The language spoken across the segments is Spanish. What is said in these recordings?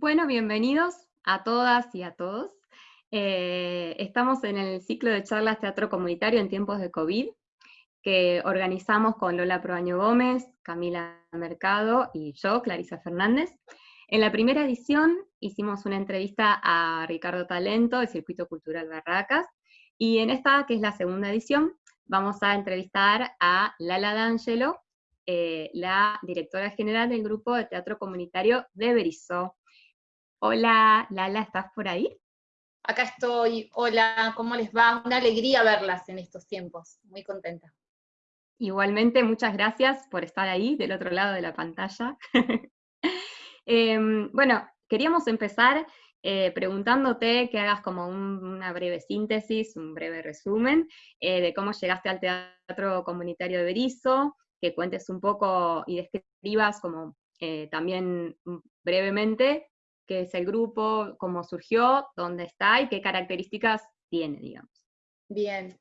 Bueno, bienvenidos a todas y a todos. Eh, estamos en el ciclo de charlas Teatro Comunitario en tiempos de COVID, que organizamos con Lola Proaño Gómez, Camila Mercado y yo, Clarisa Fernández. En la primera edición hicimos una entrevista a Ricardo Talento, del Circuito Cultural Barracas, y en esta, que es la segunda edición, vamos a entrevistar a Lala D'Angelo, eh, la directora general del Grupo de Teatro Comunitario de Berizo. Hola, Lala, ¿estás por ahí? Acá estoy. Hola, ¿cómo les va? Una alegría verlas en estos tiempos. Muy contenta. Igualmente, muchas gracias por estar ahí, del otro lado de la pantalla. Em, bueno, queríamos empezar eh, preguntándote que hagas como una breve síntesis, un breve resumen eh, de cómo llegaste al Teatro Comunitario de Berizo, que cuentes un poco y describas como eh, también brevemente qué es el grupo, cómo surgió, dónde está y qué características tiene, digamos. Bien.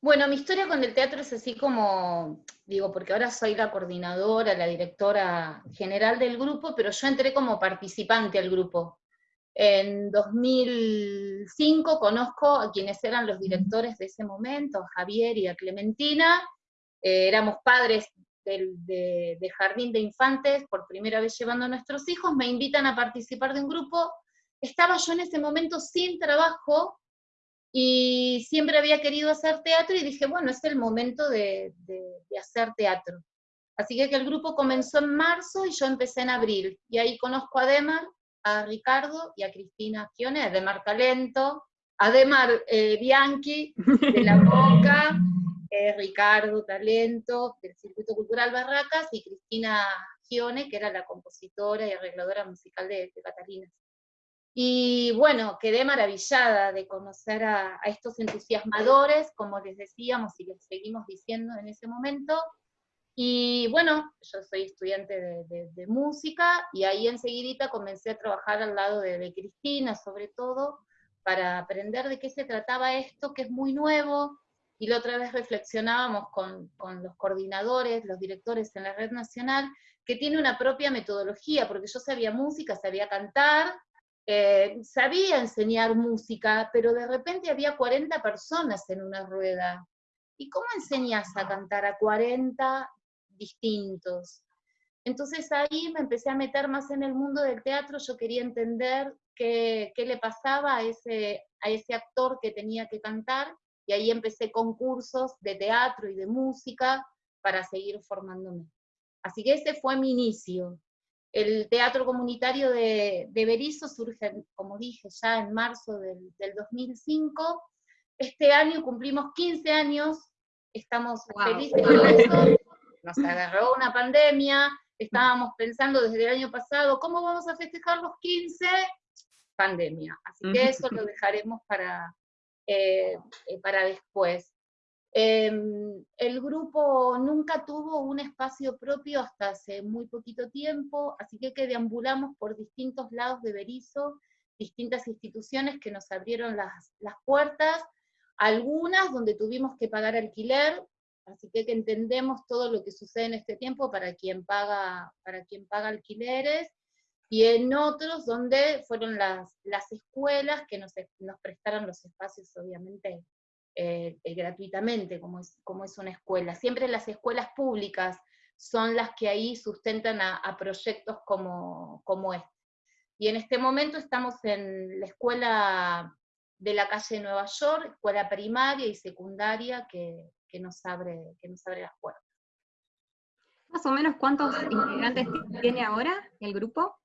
Bueno, mi historia con el teatro es así como, digo, porque ahora soy la coordinadora, la directora general del grupo, pero yo entré como participante al grupo. En 2005 conozco a quienes eran los directores de ese momento, a Javier y a Clementina, eh, éramos padres de, jardín de infantes, por primera vez llevando a nuestros hijos, me invitan a participar de un grupo. Estaba yo en ese momento sin trabajo y siempre había querido hacer teatro y dije, bueno, es el momento de, hacer teatro. Así que, el grupo comenzó en marzo y yo empecé en abril. Y ahí conozco a Demar, a Ricardo y a Cristina Gione, Demar Talento, a Demar eh, Bianchi de La Boca, Ricardo Talento, del Circuito Cultural Barracas, y Cristina Gione, que era la compositora y arregladora musical de, Catalina. Y bueno, quedé maravillada de conocer a, estos entusiasmadores, como les decíamos y les seguimos diciendo en ese momento. Y bueno, yo soy estudiante de, música y ahí enseguidita comencé a trabajar al lado de, de Cristina, sobre todo, para aprender de qué se trataba esto, que es muy nuevo, y la otra vez reflexionábamos con, los coordinadores, los directores en la red nacional, que tiene una propia metodología, porque yo sabía música, sabía cantar, eh, sabía enseñar música, pero de repente había 40 personas en una rueda. ¿Y cómo enseñas a cantar a 40 distintos? Entonces ahí me empecé a meter más en el mundo del teatro, yo quería entender qué, qué le pasaba a ese, a ese actor que tenía que cantar, y ahí empecé concursos de teatro y de música para seguir formándome. Así que ese fue mi inicio. El teatro comunitario de, de Berizo surge, como dije, ya en marzo del, 2005. Este año cumplimos 15 años, estamos felices con eso. Nos agarró una pandemia, estábamos pensando desde el año pasado, ¿cómo vamos a festejar los 15? Pandemia. Así que eso lo dejaremos para, eh, eh, para después. Em, el grupo nunca tuvo un espacio propio hasta hace muy poquito tiempo, así que, que deambulamos por distintos lados de Berizo, distintas instituciones que nos abrieron las, las puertas, algunas donde tuvimos que pagar alquiler, así que, que entendemos todo lo que sucede en este tiempo para quien paga, para quien paga alquileres, y en otros donde fueron las, las escuelas que nos, nos prestaron los espacios, obviamente, eh, eh, gratuitamente, como es, como es una escuela. Siempre las escuelas públicas son las que ahí sustentan a, proyectos como, como este. Y en este momento estamos en la escuela de la calle de Nueva York, escuela primaria y secundaria que, que, nos, abre, que nos abre las puertas. Más o menos, ¿cuántos integrantes tiene ahora el grupo?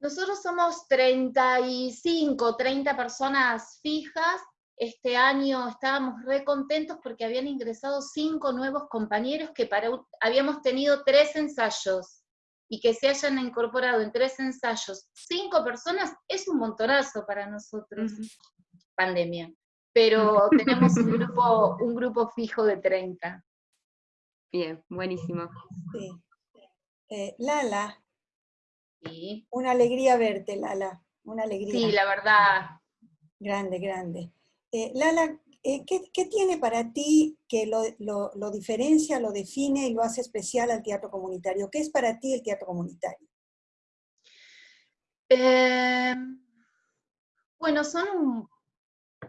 Nosotros somos 35, 30 personas fijas. Este año estábamos re contentos porque habían ingresado cinco nuevos compañeros que para, habíamos tenido tres ensayos y que se hayan incorporado en tres ensayos cinco personas es un montonazo para nosotros, pandemia. Pero tenemos un grupo, un grupo fijo de 30. Bien, buenísimo. Eh, Lala, una alegría verte, Lala. Una alegría. Sí, la verdad. Grande, grande. Eh, Lala, eh, ¿qué, tiene para ti que lo, diferencia, lo define y lo hace especial al teatro comunitario? ¿Qué es para ti el teatro comunitario? Eh, bueno, son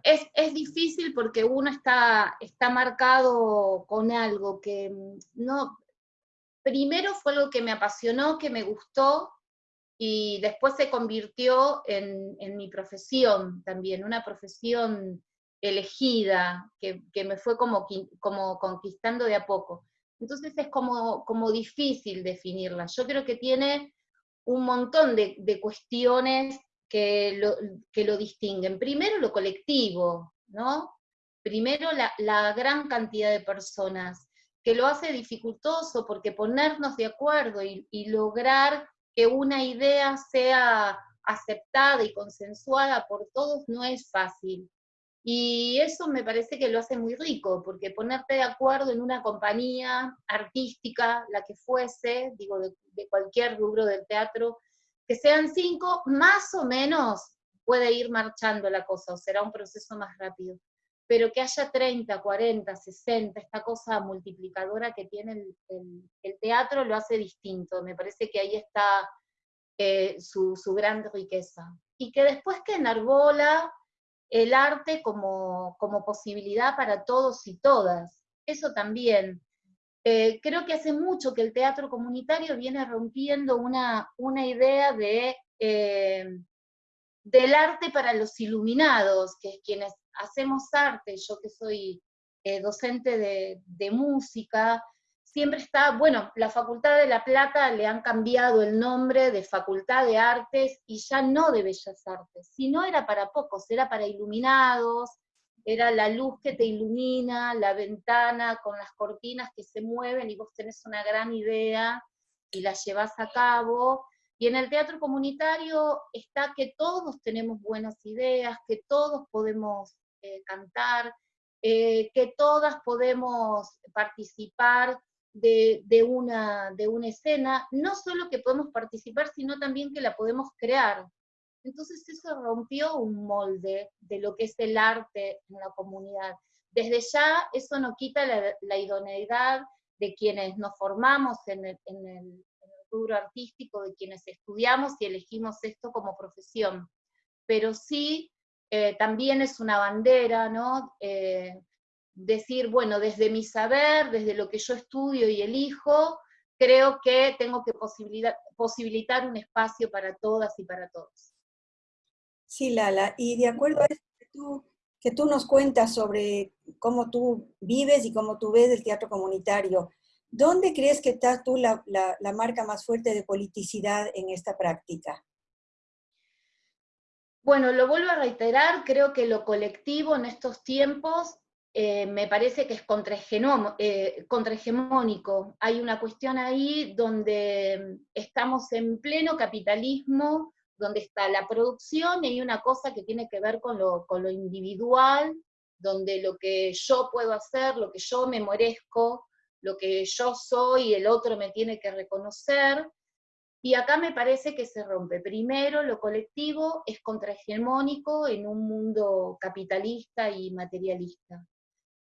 es, difícil porque uno está, está marcado con algo que mm, no, primero fue algo que me apasionó, que me gustó, y después se convirtió en, mi profesión también, una profesión elegida, que, me fue como, como conquistando de a poco. Entonces es como, como difícil definirla. Yo creo que tiene un montón de, de cuestiones que lo, que lo distinguen. Primero lo colectivo, ¿no? Primero la, gran cantidad de personas, que lo hace dificultoso porque ponernos de acuerdo y, lograr que una idea sea aceptada y consensuada por todos no es fácil. Y eso me parece que lo hace muy rico, porque ponerte de acuerdo en una compañía artística, la que fuese, digo, de, de cualquier rubro del teatro, que sean cinco, más o menos puede ir marchando la cosa, o será un proceso más rápido. Pero que haya 30, 40, 60, esta cosa multiplicadora que tiene el, teatro lo hace distinto. Me parece que ahí está eh, su, gran riqueza. Y que después que enarbola el arte como, como posibilidad para todos y todas. Eso también. Eh, creo que hace mucho que el teatro comunitario viene rompiendo una, una idea de, eh, del arte para los iluminados, que es quienes hacemos arte, yo que soy eh, docente de, de, música, siempre está, bueno, la Facultad de La Plata le han cambiado el nombre de Facultad de Artes y ya no de Bellas Artes, si no era para pocos, era para iluminados, era la luz que te ilumina, la ventana con las cortinas que se mueven y vos tenés una gran idea y la llevas a cabo. Y en el teatro comunitario está que todos tenemos buenas ideas, que todos podemos eh, cantar, eh, que todas podemos participar de, una, de una escena, no solo que podemos participar, sino también que la podemos crear. Entonces eso rompió un molde de lo que es el arte en la comunidad. Desde ya eso no quita la, idoneidad de quienes nos formamos en el, en, rubro artístico, de quienes estudiamos y elegimos esto como profesión. Pero sí, eh, también es una bandera, ¿no? Eh, decir, bueno, desde mi saber, desde lo que yo estudio y elijo, creo que tengo que posibilitar un espacio para todas y para todos. Sí, Lala, y de acuerdo a eso que tú, que tú nos cuentas sobre cómo tú vives y cómo tú ves el teatro comunitario, ¿dónde crees que está tú la, marca más fuerte de politicidad en esta práctica? Bueno, lo vuelvo a reiterar, creo que lo colectivo en estos tiempos eh, me parece que es eh, contrahegemónico. Hay una cuestión ahí donde estamos en pleno capitalismo, donde está la producción y hay una cosa que tiene que ver con lo, individual, donde lo que yo puedo hacer, lo que yo me merezco, lo que yo soy, el otro me tiene que reconocer. Y acá me parece que se rompe. Primero, lo colectivo es contrahegemónico en un mundo capitalista y materialista.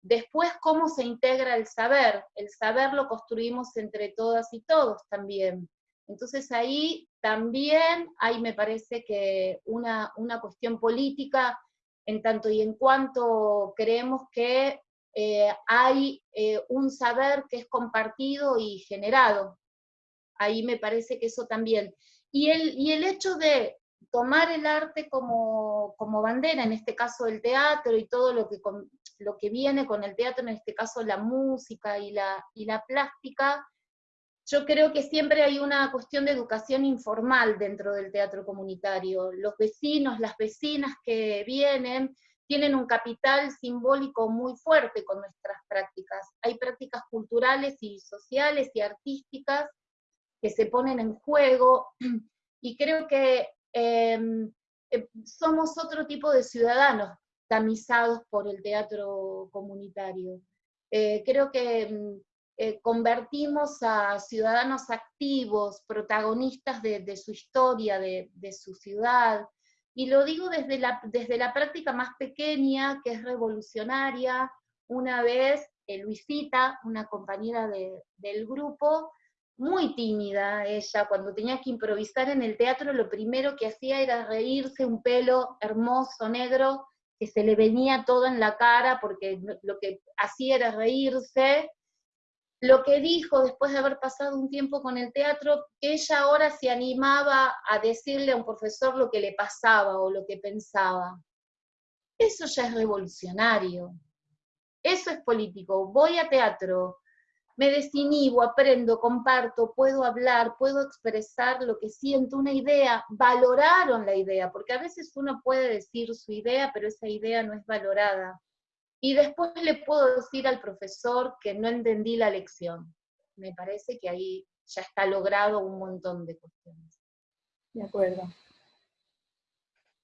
Después, cómo se integra el saber. El saber lo construimos entre todas y todos también. Entonces ahí también hay, me parece que, una, cuestión política en tanto y en cuanto creemos que eh, hay eh, un saber que es compartido y generado. Ahí me parece que eso también. Y el, y el hecho de tomar el arte como, bandera, en este caso el teatro y todo lo que, lo que viene con el teatro, en este caso la música y la, y la plástica, yo creo que siempre hay una cuestión de educación informal dentro del teatro comunitario. Los vecinos, las vecinas que vienen, tienen un capital simbólico muy fuerte con nuestras prácticas. Hay prácticas culturales y sociales y artísticas que se ponen en juego y creo que em, em, somos otro tipo de ciudadanos tamizados por el teatro comunitario. Eh, creo que em, eh, convertimos a ciudadanos activos, protagonistas de, su historia, de, su ciudad. Y lo digo desde la, desde la práctica más pequeña, que es revolucionaria. Una vez, eh, Luisita, una compañera del grupo, muy tímida ella, cuando tenía que improvisar en el teatro, lo primero que hacía era reírse, un pelo hermoso, negro, que se le venía todo en la cara, porque lo que hacía era reírse. Lo que dijo después de haber pasado un tiempo con el teatro, que ella ahora se animaba a decirle a un profesor lo que le pasaba o lo que pensaba. Eso ya es revolucionario. Eso es político. Voy a teatro, me desinhibo, aprendo, comparto, puedo hablar, puedo expresar lo que siento, una idea, valoraron la idea, porque a veces uno puede decir su idea, pero esa idea no es valorada. Y después le puedo decir al profesor que no entendí la lección. Me parece que ahí ya está logrado un montón de cuestiones. De acuerdo.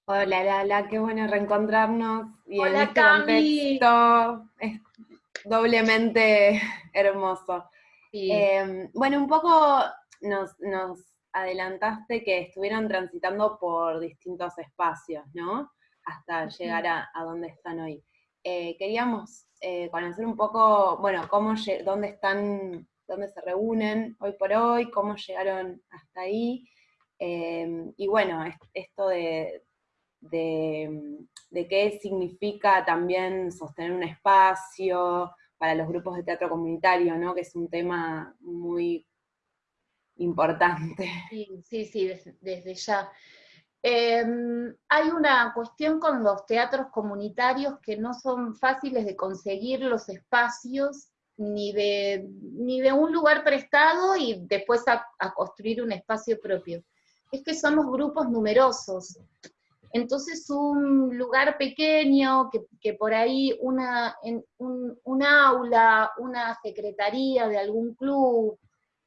Hola Lala, qué bueno reencontrarnos y en este contexto doblemente hermoso. Em, bueno, un poco nos, adelantaste que estuvieron transitando por distintos espacios, ¿no? Hasta llegar a, donde están hoy. Eh, queríamos eh, conocer un poco, bueno, cómo, dónde están, dónde se reúnen hoy por hoy, cómo llegaron hasta ahí. Em, y bueno, esto de, de, qué significa también sostener un espacio para los grupos de teatro comunitario, ¿no? que es un tema muy importante. Sí, sí, desde, ya. Em, hay una cuestión con los teatros comunitarios que no son fáciles de conseguir los espacios ni de, ni de un lugar prestado y después a construir un espacio propio. Es que somos grupos numerosos. Entonces un lugar pequeño, que, por ahí una, un, aula, una secretaría de algún club,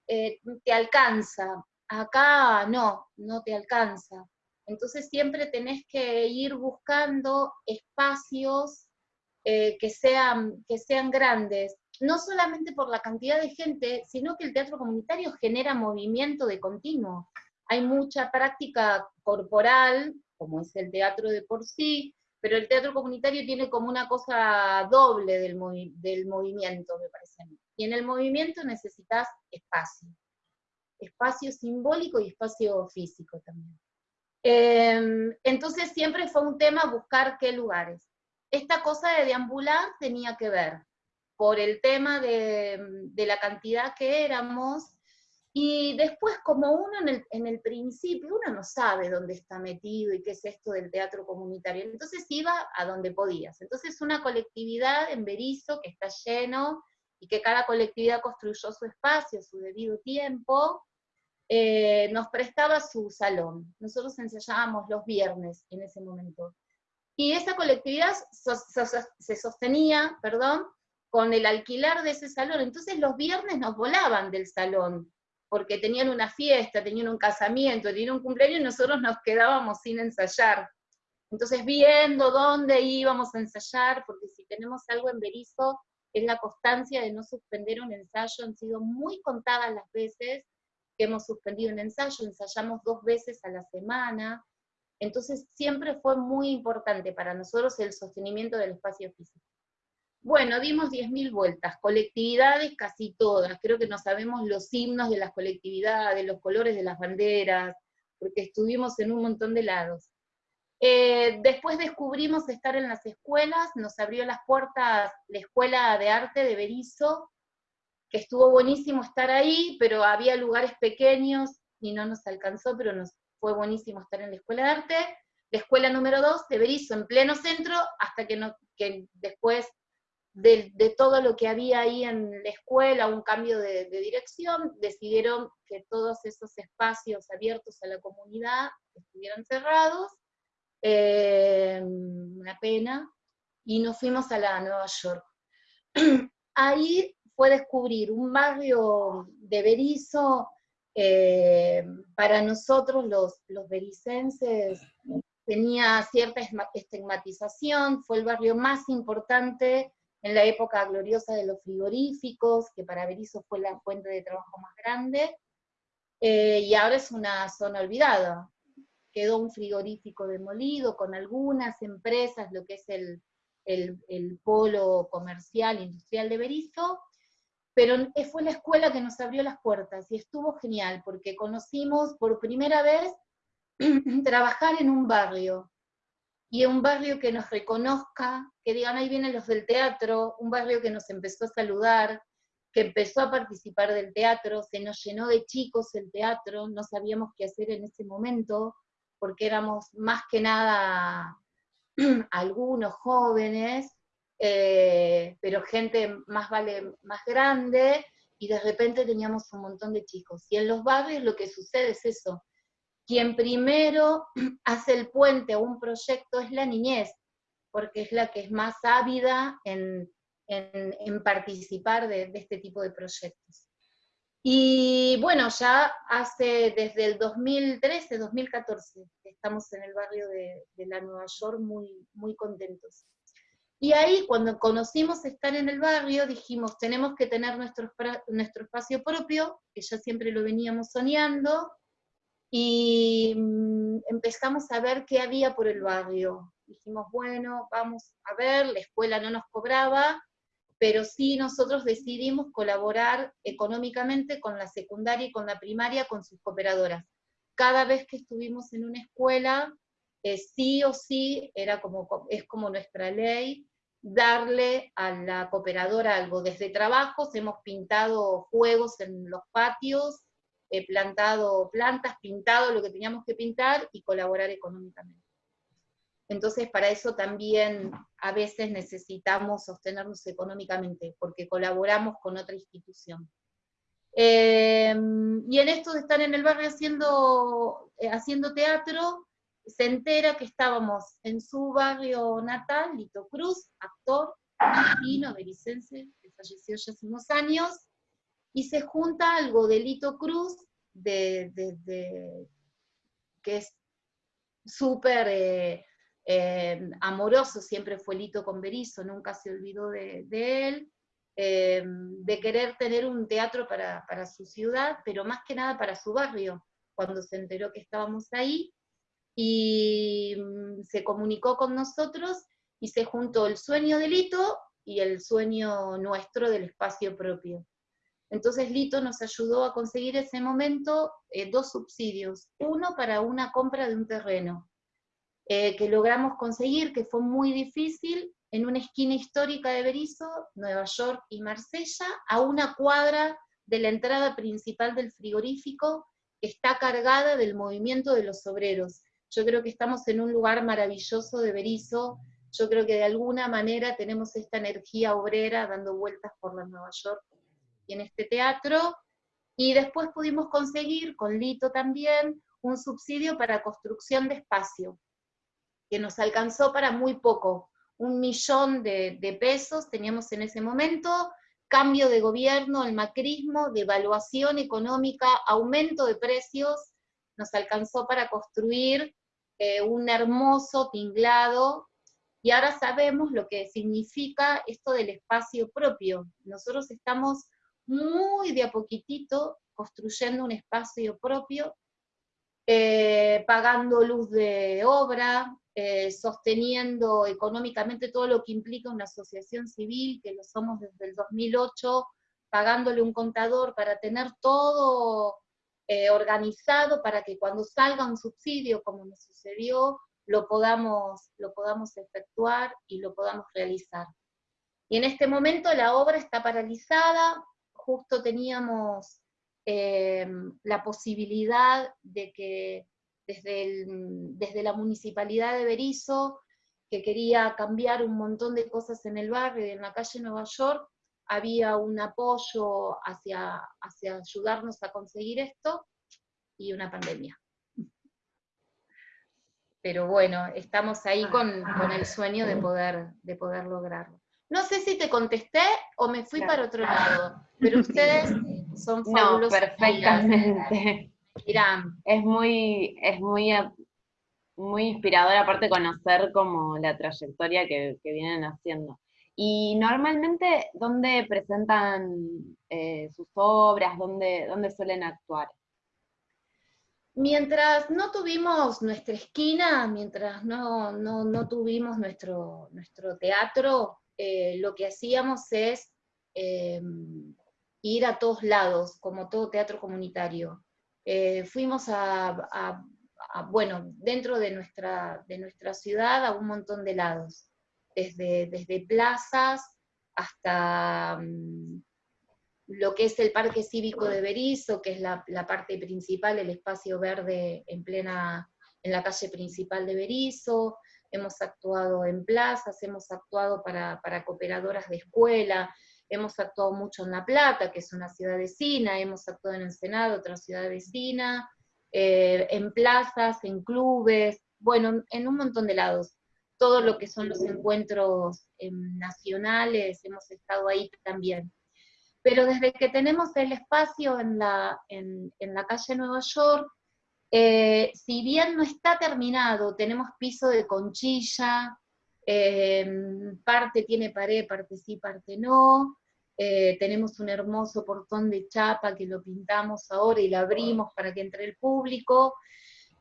eh, te alcanza. Acá no, no te alcanza. Entonces siempre tenés que ir buscando espacios eh, que, sean, que sean grandes, no solamente por la cantidad de gente, sino que el teatro comunitario genera movimiento de continuo. Hay mucha práctica corporal como es el teatro de por sí, pero el teatro comunitario tiene como una cosa doble del, del movimiento, me parece a mí. Y en el movimiento necesitas espacio, espacio simbólico y espacio físico también. Em, entonces siempre fue un tema buscar qué lugares. Esta cosa de deambular tenía que ver por el tema de, de la cantidad que éramos, y después, como uno en el, en el, principio, uno no sabe dónde está metido y qué es esto del teatro comunitario, entonces iba a donde podías. Entonces una colectividad en Berizo que está lleno y que cada colectividad construyó su espacio, su debido tiempo, eh, nos prestaba su salón. Nosotros ensayábamos los viernes en ese momento. Y esa colectividad se sostenía, perdón, con el alquilar de ese salón. Entonces los viernes nos volaban del salón porque tenían una fiesta, tenían un casamiento, tenían un cumpleaños y nosotros nos quedábamos sin ensayar. Entonces viendo dónde íbamos a ensayar, porque si tenemos algo en Berizo, es la constancia de no suspender un ensayo, han sido muy contadas las veces que hemos suspendido un ensayo, ensayamos dos veces a la semana, entonces siempre fue muy importante para nosotros el sostenimiento del espacio físico. Bueno, dimos 10.000 vueltas, colectividades casi todas, creo que no sabemos los himnos de las colectividades, los colores de las banderas, porque estuvimos en un montón de lados. Eh, después descubrimos estar en las escuelas, nos abrió las puertas la Escuela de Arte de Berizo, que estuvo buenísimo estar ahí, pero había lugares pequeños y no nos alcanzó, pero nos fue buenísimo estar en la Escuela de Arte. La escuela número 2 de Berizo en pleno centro, hasta que, no, que después de, todo lo que había ahí en la escuela, un cambio de, dirección, decidieron que todos esos espacios abiertos a la comunidad estuvieran cerrados, eh, una pena, y nos fuimos a la Nueva York. ahí fue descubrir un barrio de Berizo, eh, para nosotros los, los bericenses tenía cierta estigmatización, fue el barrio más importante en la época gloriosa de los frigoríficos, que para Berizo fue la fuente de trabajo más grande, eh, y ahora es una zona olvidada. Quedó un frigorífico demolido con algunas empresas, lo que es el, el, polo comercial, industrial de Berizo, pero fue la escuela que nos abrió las puertas y estuvo genial porque conocimos por primera vez trabajar en un barrio y en un barrio que nos reconozca, que digan ahí vienen los del teatro, un barrio que nos empezó a saludar, que empezó a participar del teatro, se nos llenó de chicos el teatro, no sabíamos qué hacer en ese momento, porque éramos más que nada algunos jóvenes, eh, pero gente más, vale, más grande, y de repente teníamos un montón de chicos. Y en los barrios lo que sucede es eso. Quien primero hace el puente a un proyecto es la niñez, porque es la que es más ávida en, en, participar de, este tipo de proyectos. Y bueno, ya hace desde el 2013, 2014, estamos en el barrio de, la Nueva York muy, muy contentos. Y ahí, cuando conocimos estar en el barrio, dijimos, tenemos que tener nuestro, nuestro espacio propio, que ya siempre lo veníamos soñando, y mm, empezamos a ver qué había por el barrio. Dijimos, bueno, vamos a ver, la escuela no nos cobraba, pero sí nosotros decidimos colaborar económicamente con la secundaria y con la primaria, con sus cooperadoras. Cada vez que estuvimos en una escuela, eh, sí o sí, era como, es como nuestra ley, darle a la cooperadora algo. Desde trabajos hemos pintado juegos en los patios, he plantado plantas, pintado lo que teníamos que pintar y colaborar económicamente. Entonces, para eso también a veces necesitamos sostenernos económicamente, porque colaboramos con otra institución. Em, y en esto de estar en el barrio haciendo, eh, haciendo teatro, se entera que estábamos en su barrio natal, Lito Cruz, actor argentino, belicense, que falleció ya hace unos años, y se junta algo de Lito Cruz, de, que es súper eh, eh, amoroso siempre fue Lito con Berizo, nunca se olvidó de, él, eh, de querer tener un teatro para, su ciudad, pero más que nada para su barrio, cuando se enteró que estábamos ahí, y mm, se comunicó con nosotros y se juntó el sueño de Lito y el sueño nuestro del espacio propio. Entonces Lito nos ayudó a conseguir ese momento eh, dos subsidios, uno para una compra de un terreno, eh, que logramos conseguir, que fue muy difícil, en una esquina histórica de Berizo, Nueva York y Marsella, a una cuadra de la entrada principal del frigorífico, que está cargada del movimiento de los obreros. Yo creo que estamos en un lugar maravilloso de Berizo, yo creo que de alguna manera tenemos esta energía obrera dando vueltas por la Nueva York y en este teatro, y después pudimos conseguir, con Lito también, un subsidio para construcción de espacio que nos alcanzó para muy poco, un millón de, pesos teníamos en ese momento, cambio de gobierno, el macrismo, devaluación económica, aumento de precios, nos alcanzó para construir eh, un hermoso tinglado, y ahora sabemos lo que significa esto del espacio propio. Nosotros estamos muy de a poquitito construyendo un espacio propio, eh, pagando luz de obra, eh, sosteniendo económicamente todo lo que implica una asociación civil, que lo somos desde el 2008, pagándole un contador para tener todo eh, organizado para que cuando salga un subsidio, como nos sucedió, lo podamos, lo podamos efectuar y lo podamos realizar. Y en este momento la obra está paralizada, justo teníamos eh, la posibilidad de que desde, desde la municipalidad de Berizo, que quería cambiar un montón de cosas en el barrio y en la calle Nueva York, había un apoyo hacia, hacia ayudarnos a conseguir esto, y una pandemia. Pero bueno, estamos ahí con, con el sueño de poder, de poder lograrlo. No sé si te contesté o me fui para otro lado, pero ustedes son fabulosos. No, perfectamente. Es muy, es muy, muy inspirador aparte conocer como la trayectoria que, vienen haciendo. Y normalmente, ¿dónde presentan eh, sus obras? ¿Dónde, ¿Dónde suelen actuar? Mientras no tuvimos nuestra esquina, mientras no, no, tuvimos nuestro, nuestro teatro, eh, lo que hacíamos es eh, ir a todos lados, como todo teatro comunitario. Eh, fuimos a, bueno, dentro de nuestra, de nuestra ciudad a un montón de lados, desde, desde plazas hasta mm, lo que es el Parque Cívico de Berizo, que es la, parte principal, el espacio verde en plena, en la calle principal de Berizo, hemos actuado en plazas, hemos actuado para, para cooperadoras de escuela, hemos actuado mucho en La Plata, que es una ciudad vecina, hemos actuado en el Senado, otra ciudad vecina, eh, en plazas, en clubes, bueno, en un montón de lados. Todo lo que son los encuentros em, nacionales, hemos estado ahí también. Pero desde que tenemos el espacio en la, en, la calle Nueva York, eh, si bien no está terminado, tenemos piso de conchilla, em, parte tiene pared, parte sí, parte no, eh, tenemos un hermoso portón de chapa que lo pintamos ahora y lo abrimos para que entre el público.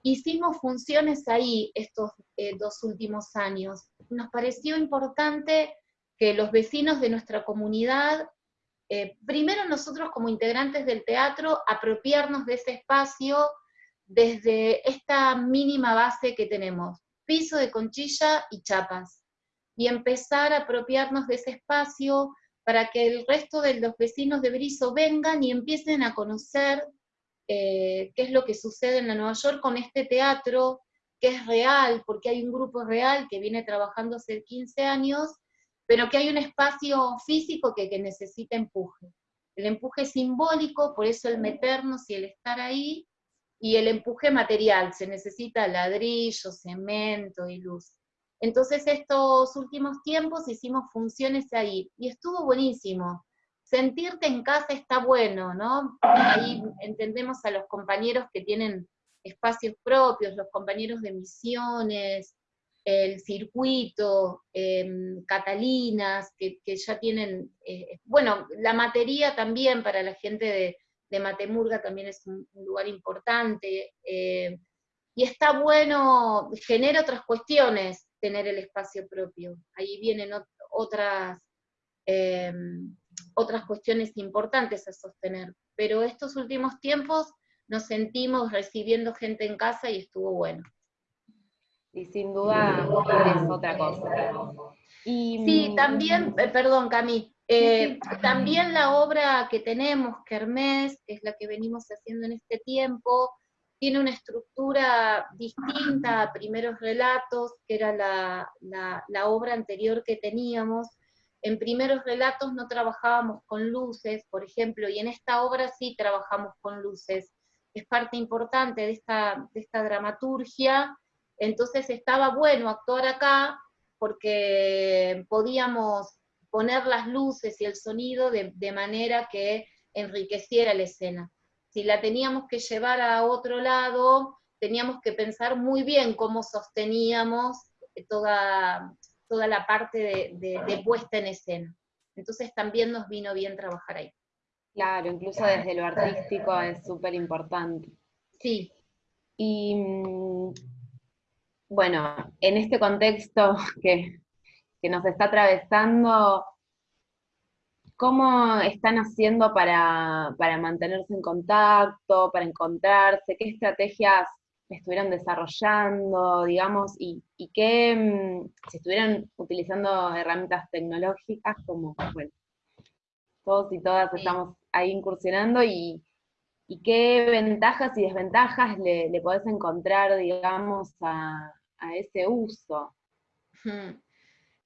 Hicimos funciones ahí estos eh, dos últimos años. Nos pareció importante que los vecinos de nuestra comunidad, eh, primero nosotros como integrantes del teatro, apropiarnos de ese espacio desde esta mínima base que tenemos, piso de conchilla y chapas, y empezar a apropiarnos de ese espacio, para que el resto de los vecinos de Brizo vengan y empiecen a conocer eh, qué es lo que sucede en la Nueva York con este teatro, que es real, porque hay un grupo real que viene trabajando hace 15 años, pero que hay un espacio físico que, que necesita empuje. El empuje simbólico, por eso el meternos y el estar ahí, y el empuje material, se necesita ladrillo, cemento y luz. Entonces estos últimos tiempos hicimos funciones ahí y estuvo buenísimo. Sentirte en casa está bueno, ¿no? Ahí entendemos a los compañeros que tienen espacios propios, los compañeros de misiones, el circuito, em, Catalinas, que, ya tienen, eh, bueno, la materia también para la gente de, Matemurga también es un, lugar importante, eh, y está bueno, genera otras cuestiones, tener el espacio propio. Ahí vienen otras, em, otras cuestiones importantes a sostener. Pero estos últimos tiempos nos sentimos recibiendo gente en casa y estuvo bueno. Y sin duda es otra cosa. sí, también, eh, perdón Cami, eh, también la obra que tenemos, Kermés, que es la que venimos haciendo en este tiempo, tiene una estructura distinta a primeros relatos, que era la, obra anterior que teníamos. En primeros relatos no trabajábamos con luces, por ejemplo, y en esta obra sí trabajamos con luces. Es parte importante de esta, de esta dramaturgia, entonces estaba bueno actuar acá porque podíamos poner las luces y el sonido de, de manera que enriqueciera la escena si la teníamos que llevar a otro lado, teníamos que pensar muy bien cómo sosteníamos toda, toda la parte de, puesta en escena. Entonces también nos vino bien trabajar ahí. Claro, incluso desde lo artístico es súper importante. Sí. Y mm, bueno, en este contexto que, que nos está atravesando, ¿Cómo están haciendo para, mantenerse en contacto, para encontrarse? ¿Qué estrategias estuvieron desarrollando, digamos, y, qué, mm, si estuvieran utilizando herramientas tecnológicas, como, bueno, todos y todas estamos ahí incursionando, y, qué ventajas y desventajas le, podés encontrar, digamos, a, ese uso.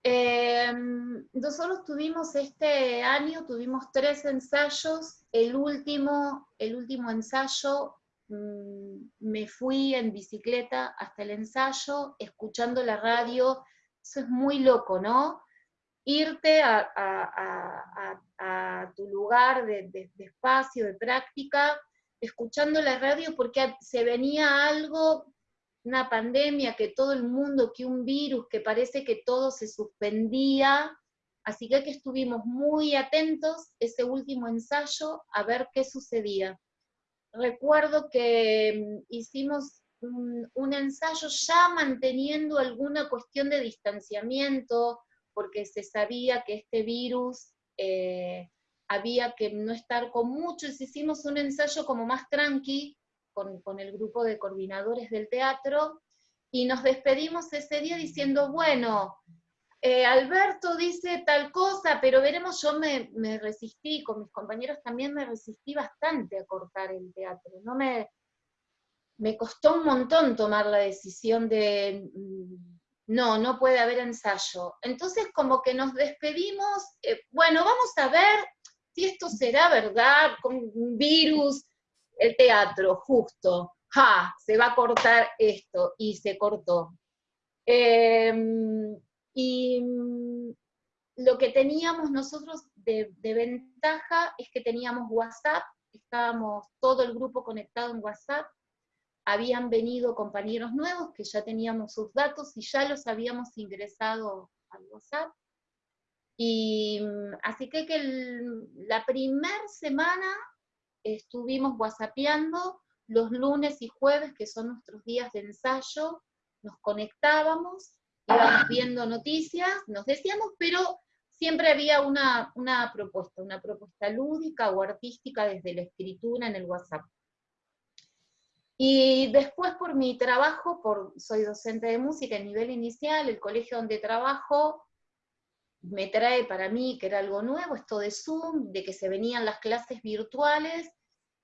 Em, nosotros tuvimos este año, tuvimos tres ensayos, el último, el último ensayo mm, me fui en bicicleta hasta el ensayo, escuchando la radio, eso es muy loco, ¿no? Irte a, tu lugar de, de espacio, de práctica, escuchando la radio porque se venía algo una pandemia, que todo el mundo, que un virus, que parece que todo se suspendía, así que, estuvimos muy atentos ese último ensayo a ver qué sucedía. Recuerdo que mm, hicimos un, ensayo ya manteniendo alguna cuestión de distanciamiento, porque se sabía que este virus eh, había que no estar con muchos, hicimos un ensayo como más tranqui con, el grupo de coordinadores del teatro, y nos despedimos ese día diciendo, bueno, eh, Alberto dice tal cosa, pero veremos, yo me, resistí, con mis compañeros también me resistí bastante a cortar el teatro, no me, me costó un montón tomar la decisión de, mm, no, no puede haber ensayo. Entonces como que nos despedimos, eh, bueno, vamos a ver si esto será verdad, con un virus, el teatro, justo, ja, se va a cortar esto, y se cortó. Em, y mm, lo que teníamos nosotros de, ventaja es que teníamos WhatsApp, estábamos todo el grupo conectado en WhatsApp, habían venido compañeros nuevos que ya teníamos sus datos y ya los habíamos ingresado al WhatsApp. Y mm, así que, la primera semana estuvimos whatsappeando los lunes y jueves, que son nuestros días de ensayo, nos conectábamos íbamos viendo noticias, nos decíamos, pero siempre había una, propuesta, una propuesta lúdica o artística desde la escritura en el WhatsApp. Y después por mi trabajo, por, soy docente de música en nivel inicial, el colegio donde trabajo me trae para mí, que era algo nuevo, esto de Zoom, de que se venían las clases virtuales,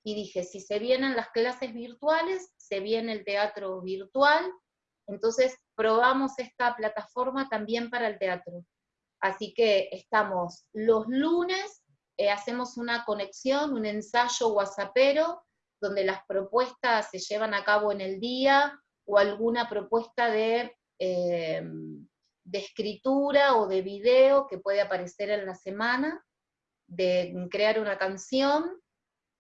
y dije, si se vienen las clases virtuales, se viene el teatro virtual, entonces probamos esta plataforma también para el teatro. Así que estamos los lunes, eh, hacemos una conexión, un ensayo whatsappero, donde las propuestas se llevan a cabo en el día, o alguna propuesta de, eh, de escritura o de video que puede aparecer en la semana, de crear una canción,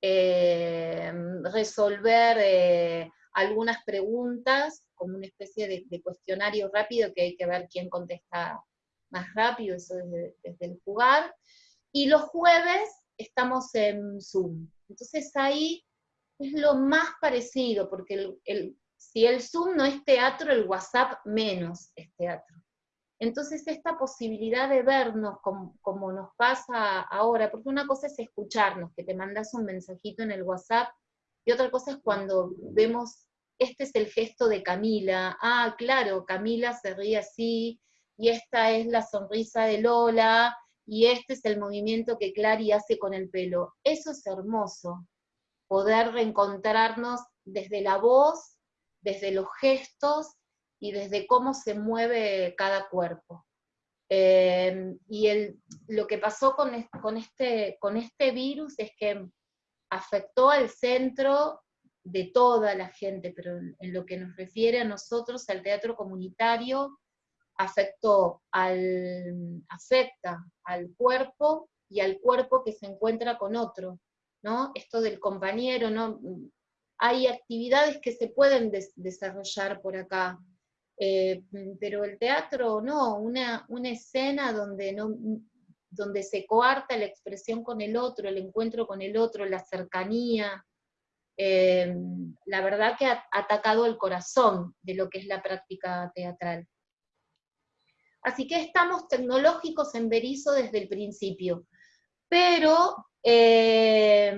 eh, resolver algunas preguntas como una especie de, cuestionario rápido que hay que ver quién contesta más rápido, eso desde, el jugar. Y los jueves estamos en Zoom. Entonces ahí es lo más parecido, porque el, si el Zoom no es teatro, el WhatsApp menos es teatro. Entonces esta posibilidad de vernos como, nos pasa ahora, porque una cosa es escucharnos, que te mandas un mensajito en el WhatsApp, y otra cosa es cuando vemos este es el gesto de Camila, ah, claro, Camila se ríe así, y esta es la sonrisa de Lola, y este es el movimiento que Clary hace con el pelo. Eso es hermoso, poder reencontrarnos desde la voz, desde los gestos y desde cómo se mueve cada cuerpo. Eh, y lo que pasó con, este, con este virus es que afectó al centro de toda la gente, pero en, lo que nos refiere a nosotros, al teatro comunitario, afectó al, afecta al cuerpo y al cuerpo que se encuentra con otro, ¿no? Esto del compañero, ¿no? Hay actividades que se pueden desarrollar por acá, eh, pero el teatro no, una, una escena donde, no, donde se coarta la expresión con el otro, el encuentro con el otro, la cercanía, eh, la verdad que ha atacado el corazón de lo que es la práctica teatral. Así que estamos tecnológicos en Berizo desde el principio, pero eh,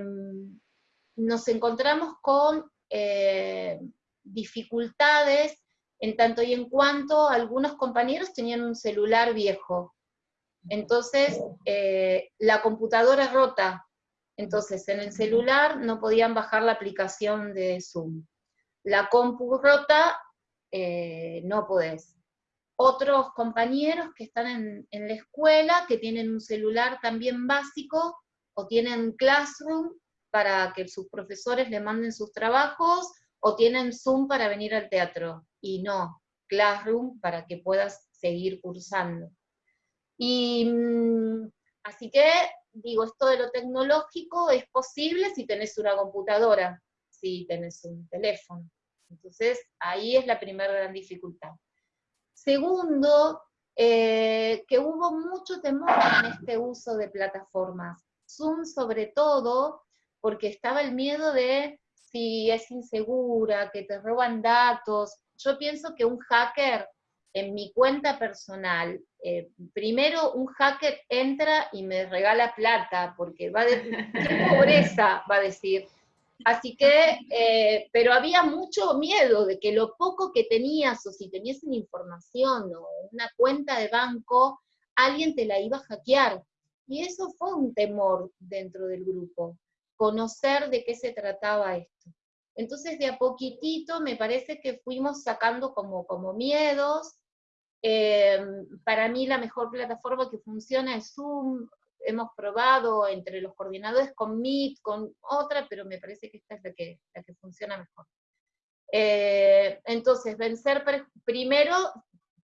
nos encontramos con eh, dificultades en tanto y en cuanto algunos compañeros tenían un celular viejo. Entonces, la computadora rota, entonces, en el celular no podían bajar la aplicación de Zoom. La compu rota, eh, no podés. Otros compañeros que están en, en, la escuela, que tienen un celular también básico, o tienen Classroom para que sus profesores le manden sus trabajos, o tienen Zoom para venir al teatro. Y no, Classroom para que puedas seguir cursando. Y mm, así que digo, esto de lo tecnológico es posible si tenés una computadora, si tenés un teléfono. Entonces, ahí es la primera gran dificultad. Segundo, eh, que hubo mucho temor en este uso de plataformas. Zoom sobre todo, porque estaba el miedo de si es insegura, que te roban datos. Yo pienso que un hacker en mi cuenta personal eh, primero un hacker entra y me regala plata, porque va a decir, qué pobreza, va a decir. Así que, eh, pero había mucho miedo de que lo poco que tenías, o si tenías una información o una cuenta de banco, alguien te la iba a hackear. Y eso fue un temor dentro del grupo, conocer de qué se trataba esto. Entonces, de a poquitito me parece que fuimos sacando como, como miedos. Em, para mí la mejor plataforma que funciona es Zoom. Hemos probado entre los coordinadores con Meet, con otra, pero me parece que esta es la que, la que funciona mejor. Eh, entonces, vencer primero,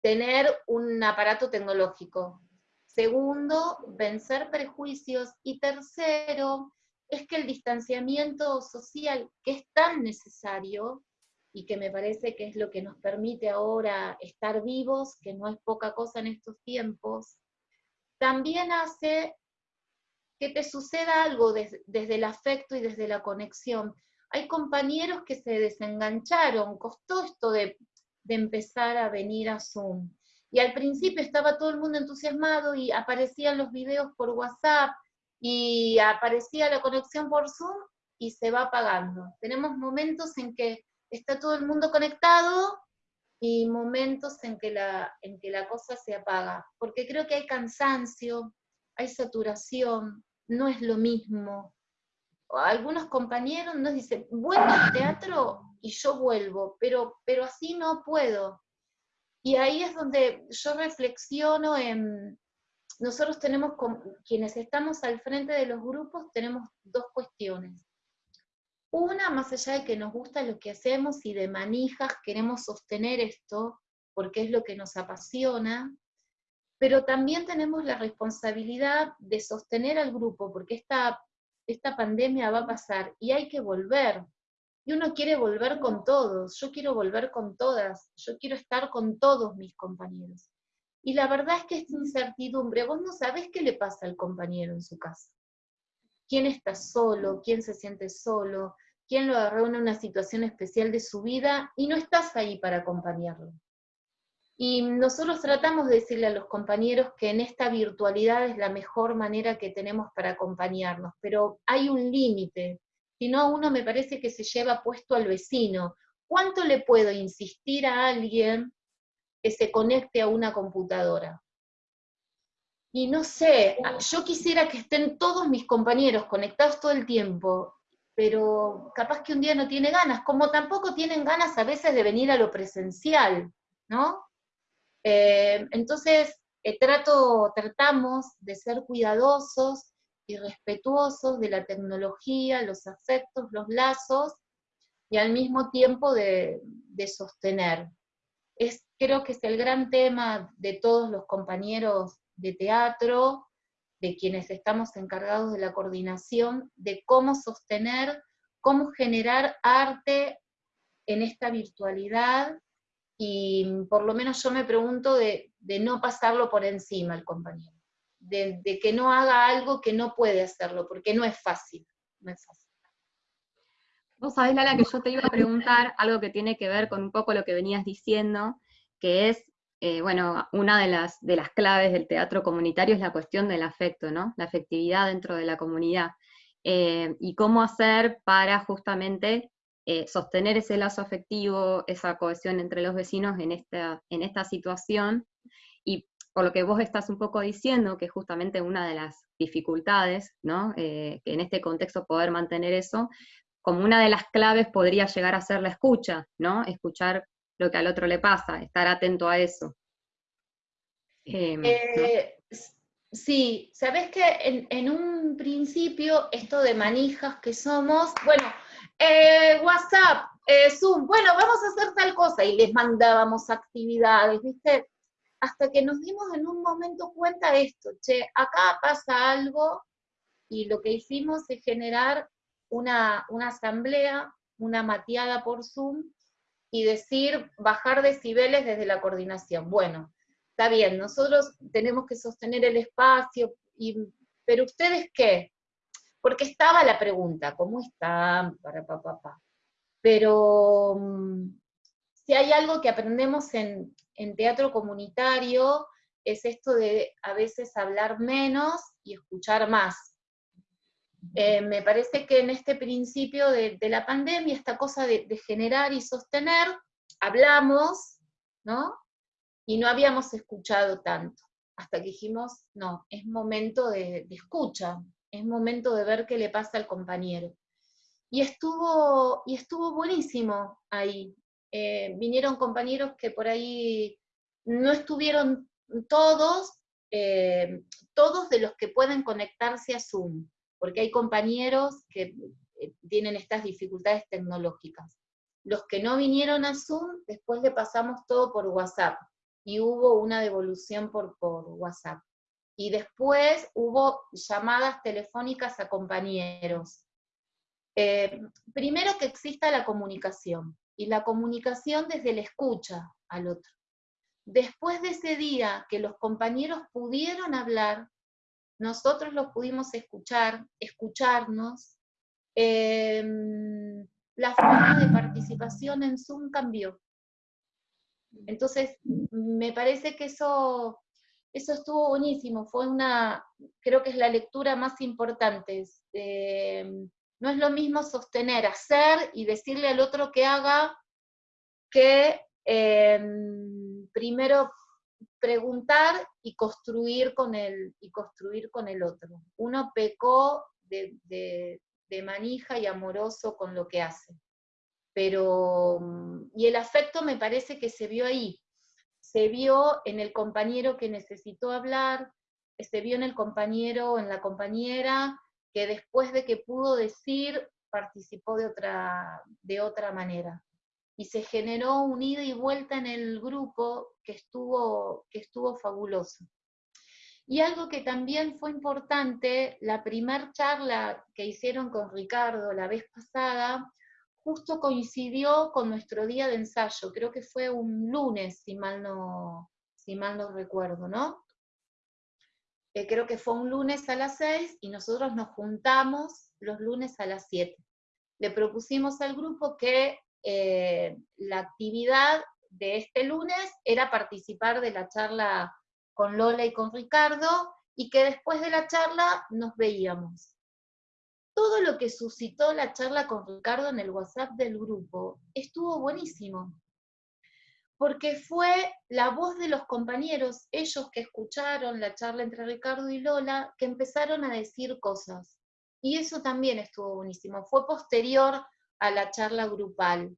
tener un aparato tecnológico. Segundo, vencer prejuicios. Y tercero, es que el distanciamiento social, que es tan necesario, y que me parece que es lo que nos permite ahora estar vivos, que no es poca cosa en estos tiempos, también hace que te suceda algo desde el afecto y desde la conexión. Hay compañeros que se desengancharon, costó esto de, de empezar a venir a Zoom. Y al principio estaba todo el mundo entusiasmado y aparecían los videos por WhatsApp y aparecía la conexión por Zoom y se va apagando. Tenemos momentos en que está todo el mundo conectado y momentos en que la, en que la cosa se apaga, porque creo que hay cansancio, hay saturación, no es lo mismo. Algunos compañeros nos dicen, vuelvo al teatro y yo vuelvo, pero, pero así no puedo. Y ahí es donde yo reflexiono en, nosotros tenemos, quienes estamos al frente de los grupos, tenemos dos cuestiones. Una, más allá de que nos gusta lo que hacemos y de manijas queremos sostener esto, porque es lo que nos apasiona, pero también tenemos la responsabilidad de sostener al grupo, porque esta, esta pandemia va a pasar y hay que volver. Y uno quiere volver con todos, yo quiero volver con todas, yo quiero estar con todos mis compañeros. Y la verdad es que esta incertidumbre, vos no sabés qué le pasa al compañero en su casa. ¿Quién está solo? ¿Quién se siente solo? ¿Quién lo agarró en una situación especial de su vida? Y no estás ahí para acompañarlo. Y nosotros tratamos de decirle a los compañeros que en esta virtualidad es la mejor manera que tenemos para acompañarnos, pero hay un límite. Si no, uno me parece que se lleva puesto al vecino. ¿Cuánto le puedo insistir a alguien que se conecte a una computadora. Y no sé, yo quisiera que estén todos mis compañeros conectados todo el tiempo, pero capaz que un día no tiene ganas, como tampoco tienen ganas a veces de venir a lo presencial, ¿no? Eh, entonces, eh, trato, tratamos de ser cuidadosos y respetuosos de la tecnología, los afectos, los lazos, y al mismo tiempo de, de sostener. Creo que es el gran tema de todos los compañeros de teatro, de quienes estamos encargados de la coordinación, de cómo sostener, cómo generar arte en esta virtualidad, y por lo menos yo me pregunto de, no pasarlo por encima al compañero, de, de, que no haga algo que no puede hacerlo, porque no es fácil, no es fácil. Vos sabés, Lala, que yo te iba a preguntar algo que tiene que ver con un poco lo que venías diciendo, que es, eh, bueno, una de las, de las claves del teatro comunitario es la cuestión del afecto, ¿no? La afectividad dentro de la comunidad. Eh, y cómo hacer para justamente eh, sostener ese lazo afectivo, esa cohesión entre los vecinos en esta, en esta situación. Y por lo que vos estás un poco diciendo, que es justamente una de las dificultades, ¿no? que en este contexto poder mantener eso, como una de las claves podría llegar a ser la escucha, ¿no? Escuchar lo que al otro le pasa, estar atento a eso. Em, eh, sí, sabes que en, un principio esto de manijas que somos, bueno, eh, WhatsApp, eh, Zoom, bueno, vamos a hacer tal cosa, y les mandábamos actividades, ¿viste? Hasta que nos dimos en un momento cuenta de esto, che, acá pasa algo, y lo que hicimos es generar una, una asamblea, una mateada por Zoom, y decir bajar decibeles desde la coordinación. Bueno, está bien, nosotros tenemos que sostener el espacio, y, pero ustedes qué? Porque estaba la pregunta, ¿cómo están? Para papá. Pero mm, si hay algo que aprendemos en, en teatro comunitario es esto de a veces hablar menos y escuchar más. Eh, me parece que en este principio de, la pandemia, esta cosa de, generar y sostener, hablamos, ¿no? Y no habíamos escuchado tanto, hasta que dijimos, no, es momento de, escucha, es momento de ver qué le pasa al compañero. Y estuvo, y estuvo buenísimo ahí. Eh, vinieron compañeros que por ahí no estuvieron todos, eh, todos de los que pueden conectarse a Zoom, porque hay compañeros que eh, tienen estas dificultades tecnológicas. Los que no vinieron a Zoom, después le pasamos todo por WhatsApp, y hubo una devolución por, por WhatsApp. Y después hubo llamadas telefónicas a compañeros. Eh, primero que exista la comunicación, y la comunicación desde la escucha al otro. Después de ese día que los compañeros pudieron hablar, nosotros los pudimos escuchar, escucharnos, em, la forma de participación en Zoom cambió. Entonces, me parece que eso, eso estuvo buenísimo, fue una, creo que es la lectura más importante. Em, no es lo mismo sostener, hacer y decirle al otro que haga que em, primero preguntar y construir con el, y construir con el otro. Uno pecó de, de manija y amoroso con lo que hace. Pero, y el afecto me parece que se vio ahí, se vio en el compañero que necesitó hablar, se vio en el compañero, en la compañera, que después de que pudo decir, participó de otra, de otra manera. Y se generó un ida y vuelta en el grupo que estuvo, que estuvo fabuloso. Y algo que también fue importante, la primer charla que hicieron con Ricardo la vez pasada, justo coincidió con nuestro día de ensayo, creo que fue un lunes, si mal no, si mal no recuerdo, ¿no? creo que fue un lunes a las 6 y nosotros nos juntamos los lunes a las 7. Le propusimos al grupo que eh, la actividad de este lunes era participar de la charla con Lola y con Ricardo y que después de la charla nos veíamos. Todo lo que suscitó la charla con Ricardo en el WhatsApp del grupo estuvo buenísimo porque fue la voz de los compañeros, ellos que escucharon la charla entre Ricardo y Lola, que empezaron a decir cosas. Y eso también estuvo buenísimo. Fue posterior a la charla grupal,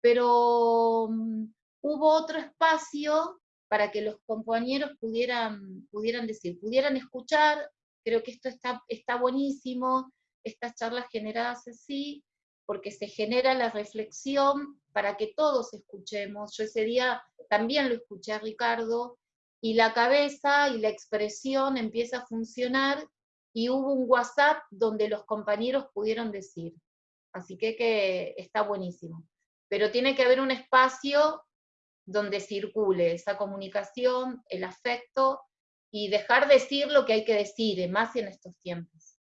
pero mm, hubo otro espacio para que los compañeros pudieran, pudieran decir, pudieran escuchar, creo que esto está, está buenísimo, estas charlas generadas así, porque se genera la reflexión para que todos escuchemos. Yo ese día también lo escuché a Ricardo, y la cabeza y la expresión empieza a funcionar, y hubo un WhatsApp donde los compañeros pudieron decir. Así que, que está buenísimo. Pero tiene que haber un espacio donde circule esa comunicación, el afecto, y dejar decir lo que hay que decir, más en estos tiempos.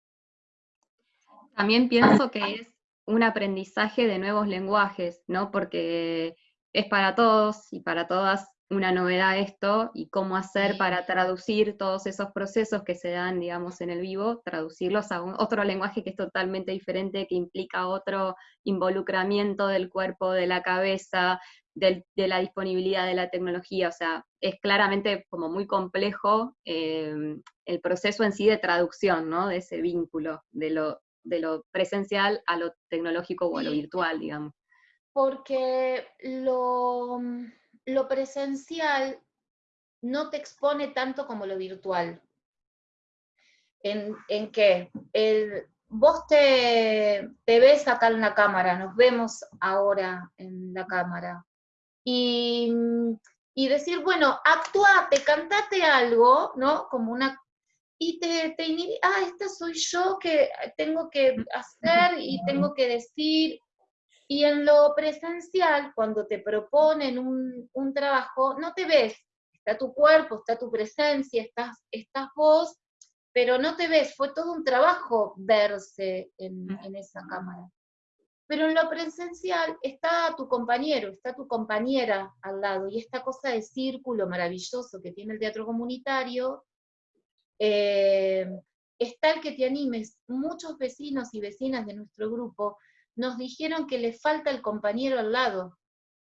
También pienso que es un aprendizaje de nuevos lenguajes, ¿no? Porque es para todos y para todas una novedad esto y cómo hacer para traducir todos esos procesos que se dan, digamos, en el vivo, traducirlos a otro lenguaje que es totalmente diferente, que implica otro involucramiento del cuerpo, de la cabeza, de la disponibilidad de la tecnología. O sea, es claramente como muy complejo eh, el proceso en sí de traducción, ¿no? De ese vínculo, de lo de lo presencial a lo tecnológico o a lo virtual, digamos. Porque lo, lo presencial no te expone tanto como lo virtual. ¿En, en qué? El, vos te, te, ves acá en la cámara, nos vemos ahora en la cámara. Y, y decir, bueno, actuate, cantate algo, ¿no? Como una y te, te ah, esta soy yo que tengo que hacer y tengo que decir. Y en lo presencial, cuando te proponen un, un trabajo, no te ves, está tu cuerpo, está tu presencia, estás, estás vos, pero no te ves, fue todo un trabajo verse en, en esa cámara. Pero en lo presencial está tu compañero, está tu compañera al lado, y esta cosa de círculo maravilloso que tiene el teatro comunitario, eh, está el que te animes. Muchos vecinos y vecinas de nuestro grupo nos dijeron que le falta el compañero al lado.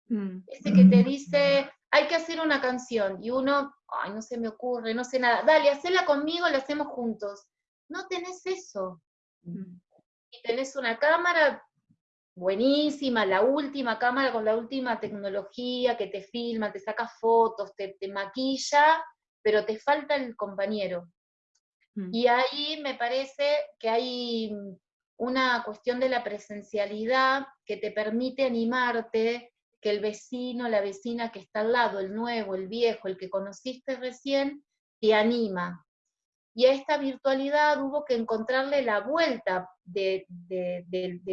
Mm. Ese que te dice, hay que hacer una canción, y uno, ay, no se me ocurre, no sé nada, dale, hacela conmigo, la hacemos juntos. No tenés eso. Mm. Y tenés una cámara buenísima, la última cámara con la última tecnología que te filma, te saca fotos, te, maquilla, pero te falta el compañero. Mm. Y ahí me parece que hay una cuestión de la presencialidad que te permite animarte que el vecino, la vecina que está al lado, el nuevo, el viejo, el que conociste recién, te anima. Y a esta virtualidad hubo que encontrarle la vuelta de,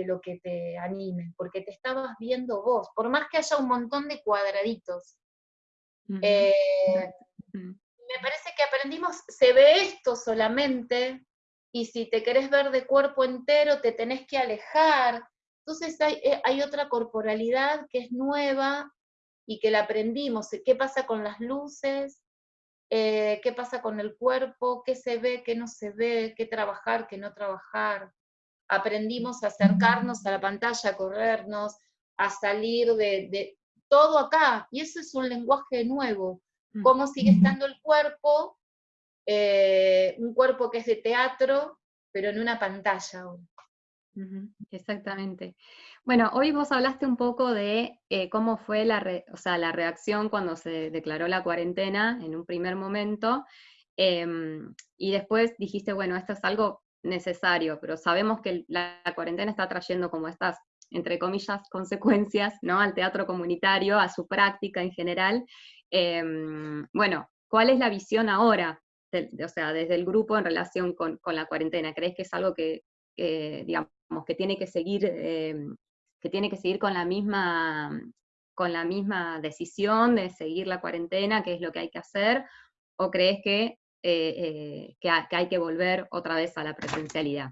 lo que te anime, porque te estabas viendo vos, por más que haya un montón de cuadraditos. Eh, me parece que aprendimos, se ve esto solamente, y si te querés ver de cuerpo entero, te tenés que alejar, entonces eh, hay, otra corporalidad que es nueva y que la aprendimos. ¿Qué pasa con las luces? Eh, ¿Qué pasa con el cuerpo? ¿Qué se ve? ¿Qué no se ve? ¿Qué trabajar? ¿Qué no trabajar? Aprendimos a acercarnos a la pantalla, a corrernos, a salir de, todo acá. Y eso es un lenguaje nuevo. Mm. ¿Cómo sigue estando el cuerpo? Eh, un cuerpo que es de teatro, pero en una pantalla. Exactamente. Bueno, hoy vos hablaste un poco de eh, cómo fue la, la reacción cuando se declaró la cuarentena en un primer momento, em, y después dijiste, bueno, esto es algo necesario, pero sabemos que la, cuarentena está trayendo como estas, entre comillas, consecuencias ¿no? al teatro comunitario, a su práctica en general. Em, bueno, ¿cuál es la visión ahora? O sea, desde el grupo en relación con, con la cuarentena. ¿Crees que es algo que, digamos, que tiene que seguir, em, que tiene que seguir con la misma con la misma decisión de seguir la cuarentena, que es lo que hay que hacer, o crees que, eh, eh, que, hay que volver otra vez a la presencialidad?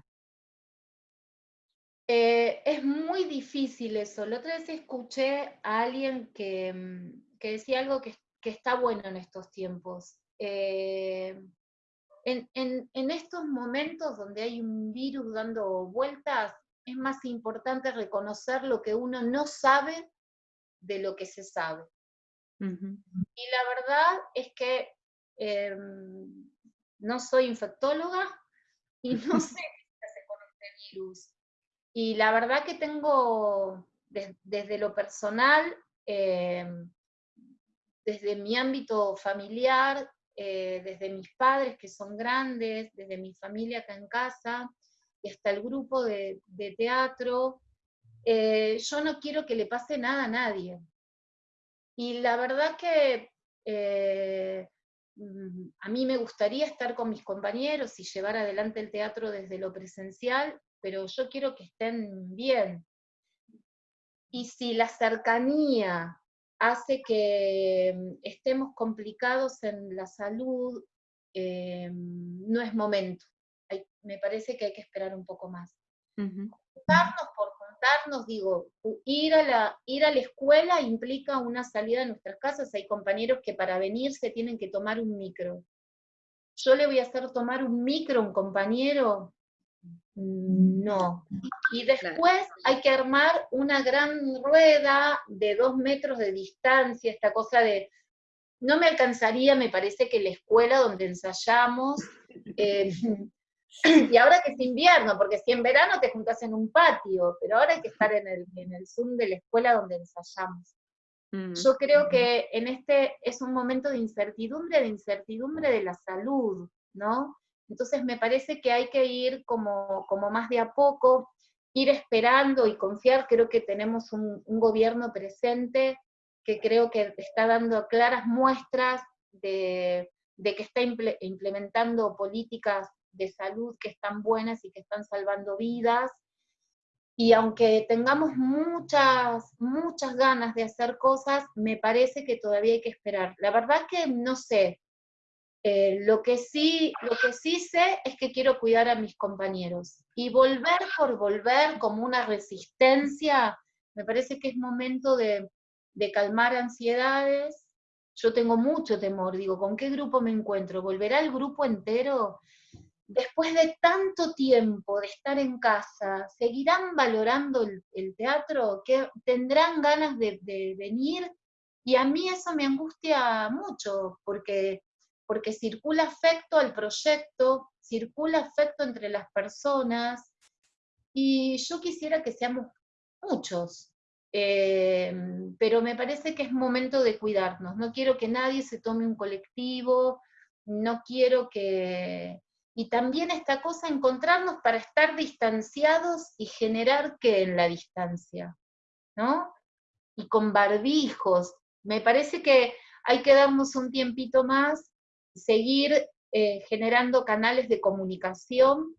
Eh, es muy difícil eso. La otra vez escuché a alguien que, mm, que decía algo que, que, está bueno en estos tiempos en, estos momentos donde hay un virus dando vueltas, es más importante reconocer lo que uno no sabe de lo que se sabe. Y la verdad es que em, no soy infectóloga y no sé qué se con este virus. Y la verdad que tengo, desde lo personal, em, desde mi ámbito familiar, eh, desde mis padres que son grandes, desde mi familia acá en casa, y hasta el grupo de, teatro, eh, yo no quiero que le pase nada a nadie. Y la verdad que eh, mm, a mí me gustaría estar con mis compañeros y llevar adelante el teatro desde lo presencial, pero yo quiero que estén bien. Y si la cercanía hace que mm, estemos complicados en la salud, eh, no es momento. me parece que hay que esperar un poco más. Contarnos por contarnos, digo, ir a, la, ir a la escuela implica una salida de nuestras casas. Hay compañeros que para venir se tienen que tomar un micro. Yo le voy a hacer tomar un micro a un compañero no. Y después hay que armar una gran rueda de dos metros de distancia, esta cosa de, no me alcanzaría, me parece que la escuela donde ensayamos, eh, y ahora que es invierno, porque si en verano te juntas en un patio, pero ahora hay que estar en el, en el Zoom de la escuela donde ensayamos. Mm. Yo creo que en este es un momento de incertidumbre, de incertidumbre de la salud, ¿no? Entonces me parece que hay que ir como, como más de a poco, ir esperando y confiar. Creo que tenemos un, gobierno presente que creo que está dando claras muestras de, que está implementando políticas de salud que están buenas y que están salvando vidas. Y aunque tengamos muchas, muchas ganas de hacer cosas, me parece que todavía hay que esperar. La verdad que no sé, Eh, lo, que sí, lo que sí sé es que quiero cuidar a mis compañeros. Y volver por volver como una resistencia, me parece que es momento de, de calmar ansiedades. Yo tengo mucho temor, digo, ¿con qué grupo me encuentro? ¿Volverá el grupo entero? Después de tanto tiempo de estar en casa, ¿seguirán valorando el, teatro? ¿Que ¿Tendrán ganas de, de venir? Y a mí eso me angustia mucho, porque porque circula afecto al proyecto, circula afecto entre las personas, y yo quisiera que seamos muchos, eh, pero me parece que es momento de cuidarnos, no quiero que nadie se tome un colectivo, no quiero que... Y también esta cosa, encontrarnos para estar distanciados y generar que en la distancia, ¿no? Y con barbijos. Me parece que hay que darnos un tiempito más seguir eh, generando canales de comunicación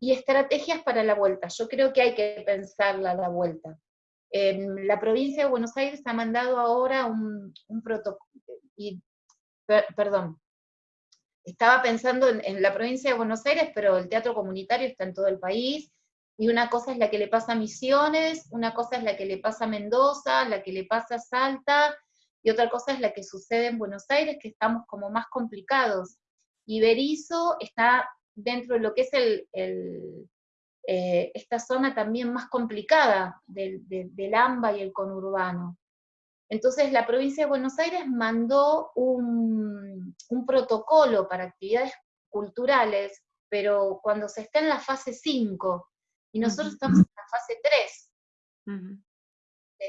y estrategias para la vuelta. Yo creo que hay que pensarla la vuelta. la provincia de Buenos Aires ha mandado ahora un, protocolo, perdón, estaba pensando en, la provincia de Buenos Aires, pero el teatro comunitario está en todo el país, y una cosa es la que le pasa a Misiones, una cosa es la que le pasa a Mendoza, la que le pasa a Salta, y otra cosa es la que sucede en Buenos Aires, que estamos como más complicados. Y Berizo está dentro de lo que es el, eh, esta zona también más complicada del, AMBA y el conurbano. Entonces la provincia de Buenos Aires mandó un, protocolo para actividades culturales, pero cuando se está en la fase 5, y nosotros estamos en la fase 3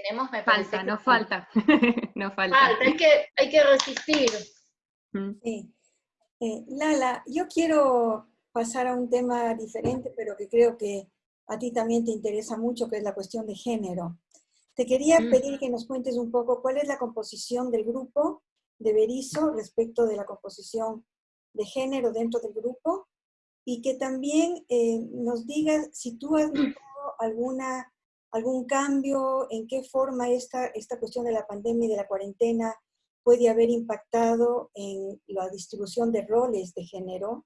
tenemos, me falta, no falta, no falta. hay que, hay que resistir. Sí. Eh, Lala, yo quiero pasar a un tema diferente, pero que creo que a ti también te interesa mucho, que es la cuestión de género. Te quería pedir que nos cuentes un poco cuál es la composición del grupo de Berizo respecto de la composición de género dentro del grupo y que también eh, nos digas si tú has notado alguna algún cambio, en qué forma esta, esta cuestión de la pandemia y de la cuarentena puede haber impactado en la distribución de roles de género,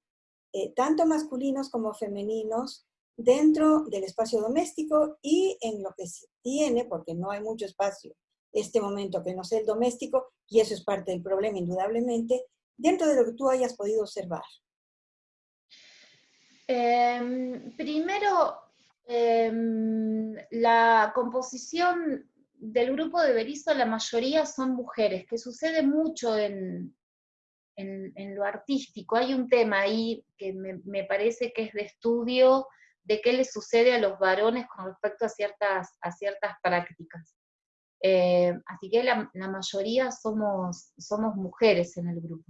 eh, tanto masculinos como femeninos, dentro del espacio doméstico y en lo que se tiene, porque no hay mucho espacio este momento que no sea el doméstico, y eso es parte del problema indudablemente, dentro de lo que tú hayas podido observar. Em, primero, Em, la composición del grupo de Berizo, la mayoría son mujeres, que sucede mucho en, en, lo artístico. Hay un tema ahí que me, parece que es de estudio de qué le sucede a los varones con respecto a ciertas, a ciertas prácticas. Eh, así que la, la, mayoría somos, somos mujeres en el grupo.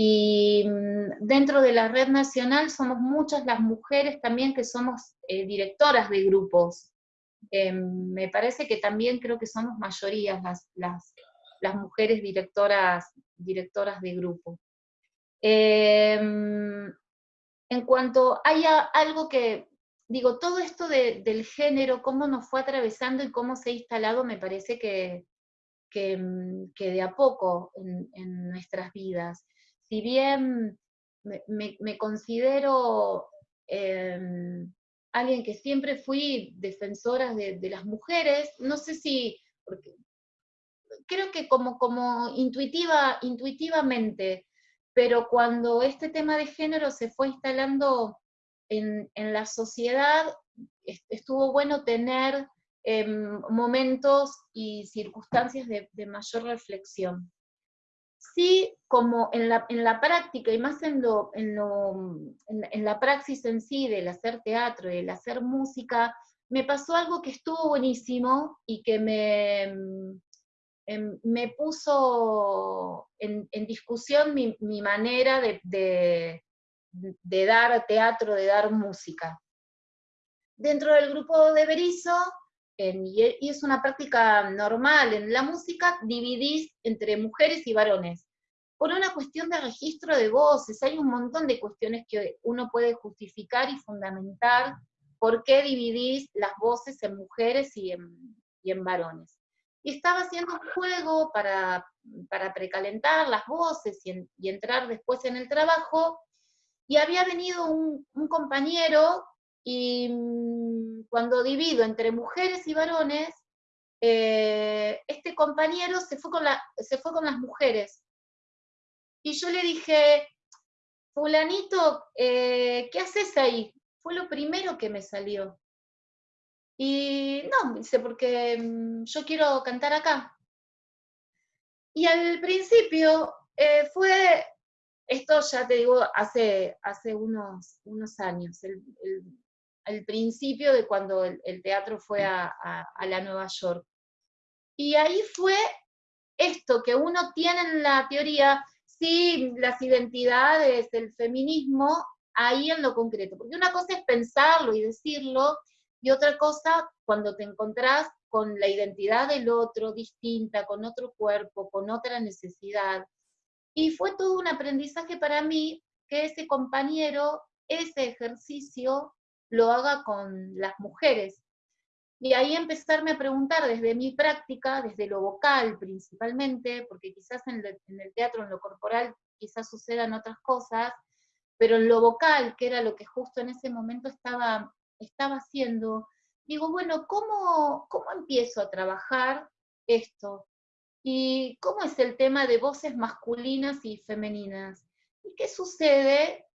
Y mm, dentro de la red nacional somos muchas las mujeres también que somos eh, directoras de grupos. Eh, me parece que también creo que somos mayorías las, las, mujeres directoras, directoras de grupo. Eh, en cuanto haya algo que, digo, todo esto del género, cómo nos fue atravesando y cómo se ha instalado, me parece que, que, mm, de a poco en nuestras vidas si bien me, considero em, alguien que siempre fui defensora de, las mujeres, no sé si, porque creo que como, como intuitiva, intuitivamente, pero cuando este tema de género se fue instalando en, la sociedad, estuvo bueno tener em, momentos y circunstancias de mayor reflexión sí como en la, en la práctica y más en, lo, en, lo, en, la praxis en sí del hacer teatro y del hacer música, me pasó algo que estuvo buenísimo y que me, em, me puso en, discusión mi, mi manera de, de, de, dar teatro, de dar música. Dentro del grupo de Berizo, y es una práctica normal en la música, dividís entre mujeres y varones. Por una cuestión de registro de voces, hay un montón de cuestiones que uno puede justificar y fundamentar por qué dividís las voces en mujeres y en, y en varones. y estaba haciendo un juego para, para precalentar las voces y, entrar después en el trabajo, y había venido un, compañero, y mm, cuando divido entre mujeres y varones, eh, este compañero se fue, con la, se fue con las mujeres. Y yo le dije, fulanito, eh, ¿qué haces ahí? Fue lo primero que me salió. Y no, dice, porque mm, yo quiero cantar acá. Y al principio eh, fue, esto ya te digo, hace, hace unos, unos años, el, principio de cuando el, teatro fue a, a, la Nueva York. Y ahí fue esto que uno tiene en la teoría, sí, las identidades, el feminismo, ahí en lo concreto. Porque una cosa es pensarlo y decirlo, y otra cosa cuando te encontrás con la identidad del otro distinta, con otro cuerpo, con otra necesidad. Y fue todo un aprendizaje para mí que ese compañero, ese ejercicio, lo haga con las mujeres. Y ahí empezarme a preguntar desde mi práctica, desde lo vocal principalmente, porque quizás en, el teatro, en lo corporal, quizás sucedan otras cosas, pero en lo vocal, que era lo que justo en ese momento estaba estaba haciendo, digo, bueno, ¿cómo, ¿cómo empiezo a trabajar esto? ¿Y cómo es el tema de voces masculinas y femeninas? ¿Y qué sucede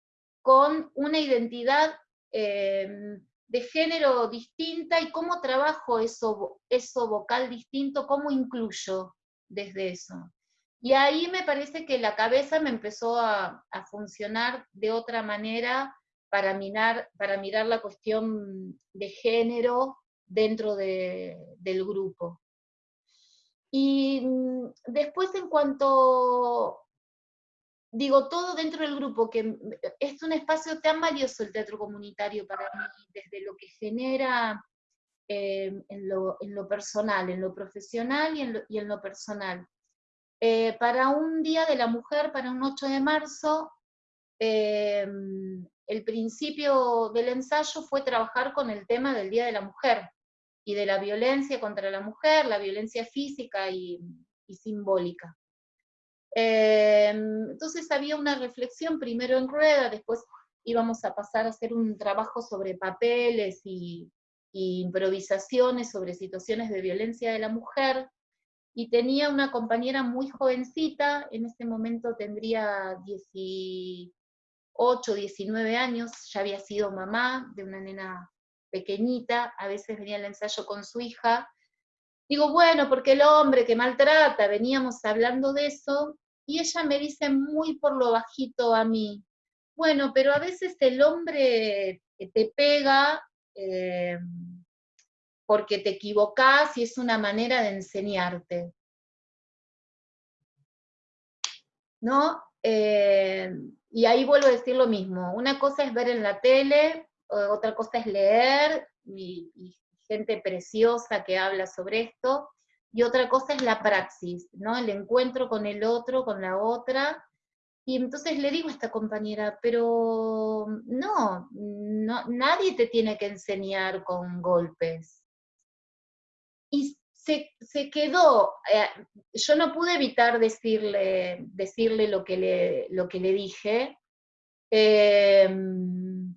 con una identidad em, de género distinta y cómo trabajo eso, eso vocal distinto, cómo incluyo desde eso? Y ahí me parece que la cabeza me empezó a, a funcionar de otra manera para mirar, para mirar la cuestión de género dentro del grupo. Y mm, después en cuanto, digo, todo dentro del grupo, que es un espacio tan valioso el teatro comunitario para mí, desde lo que genera em, en, lo, personal, en lo profesional y en lo, personal. Eh, para un Día de la Mujer, para un 8 de marzo, em, el principio del ensayo fue trabajar con el tema del Día de la Mujer y de la violencia contra la mujer, la violencia física y, simbólica. Em, entonces había una reflexión primero en rueda, después íbamos a pasar a hacer un trabajo sobre papeles y, improvisaciones sobre situaciones de violencia de la mujer, y tenía una compañera muy jovencita, en ese momento tendría 10, 8, 19 años, ya había sido mamá de una nena pequeñita, a veces venía al ensayo con su hija. Digo, bueno, porque el hombre que maltrata, veníamos hablando de eso, y ella me dice muy por lo bajito a mí, bueno, pero a veces el hombre te pega eh, porque te equivocás y es una manera de enseñarte. ¿No? Eh, y ahí vuelvo a decir lo mismo, una cosa es ver en la tele, otra cosa es leer, y, gente preciosa que habla sobre esto, y otra cosa es la praxis, ¿no? El encuentro con el otro, con la otra, y entonces le digo a esta compañera, pero no, no nadie te tiene que enseñar con golpes. Y se, quedó, eh, yo no pude evitar decirle, decirle lo, que le, lo que le dije, em,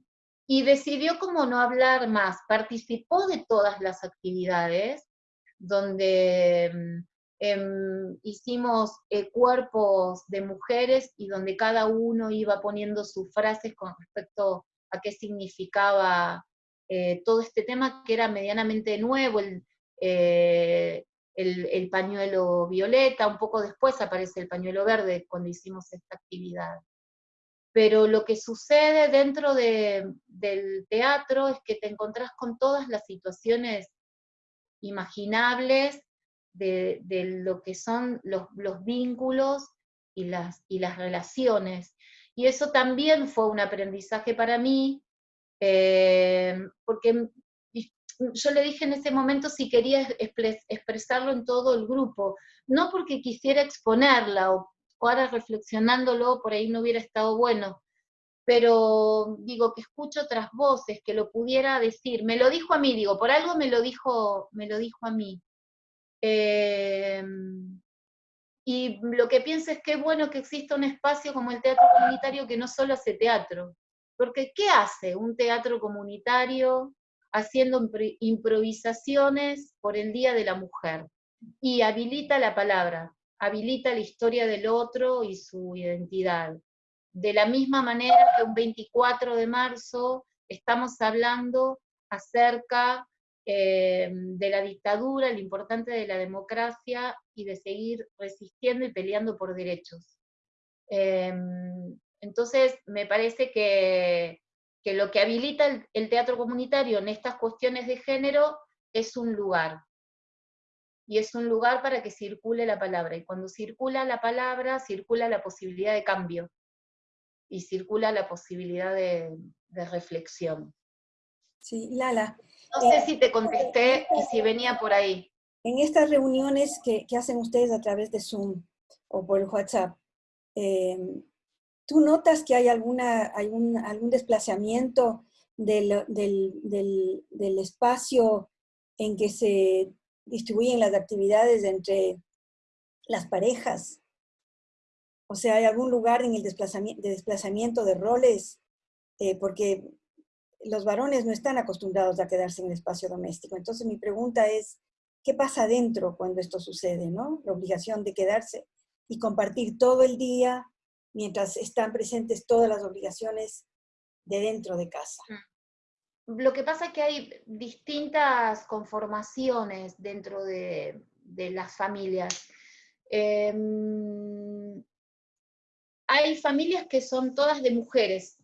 y decidió como no hablar más, participó de todas las actividades, donde em, hicimos eh, cuerpos de mujeres y donde cada uno iba poniendo sus frases con respecto a qué significaba eh, todo este tema que era medianamente nuevo, el, eh, el, pañuelo violeta, un poco después aparece el pañuelo verde cuando hicimos esta actividad. Pero lo que sucede dentro del teatro es que te encontrás con todas las situaciones imaginables de, lo que son los, vínculos y las, y las relaciones. Y eso también fue un aprendizaje para mí, eh, porque yo le dije en ese momento si quería expresarlo en todo el grupo, no porque quisiera exponerla o ahora reflexionándolo por ahí no hubiera estado bueno, pero digo que escucho otras voces que lo pudiera decir. Me lo dijo a mí, digo, por algo me lo dijo, me lo dijo a mí. Em, y lo que pienso es que es bueno que exista un espacio como el teatro comunitario que no solo hace teatro, porque ¿qué hace un teatro comunitario haciendo improvisaciones por el Día de la Mujer? Y habilita la palabra, habilita la historia del otro y su identidad. De la misma manera que un 24 de marzo estamos hablando acerca eh, de la dictadura, lo importante de la democracia y de seguir resistiendo y peleando por derechos. Em, entonces, me parece que, lo que habilita el, teatro comunitario en estas cuestiones de género es un lugar. Y es un lugar para que circule la palabra. Y cuando circula la palabra, circula la posibilidad de cambio. Y circula la posibilidad de, reflexión. Sí, Lala. No sé eh, si te contesté y si venía por ahí. En estas reuniones que, hacen ustedes a través de Zoom o por WhatsApp, eh, ¿Tú notas que hay alguna, algún, algún desplazamiento del, del, espacio en que se distribuyen las actividades entre las parejas? O sea, ¿hay algún lugar en el desplazamiento de, desplazamiento de roles? Eh, porque los varones no están acostumbrados a quedarse en el espacio doméstico. Entonces mi pregunta es, ¿qué pasa adentro cuando esto sucede? ¿no? La obligación de quedarse y compartir todo el día mientras están presentes todas las obligaciones de dentro de casa. Mm. Lo que pasa es que hay distintas conformaciones dentro de, las familias. Em, hay familias que son todas de mujeres.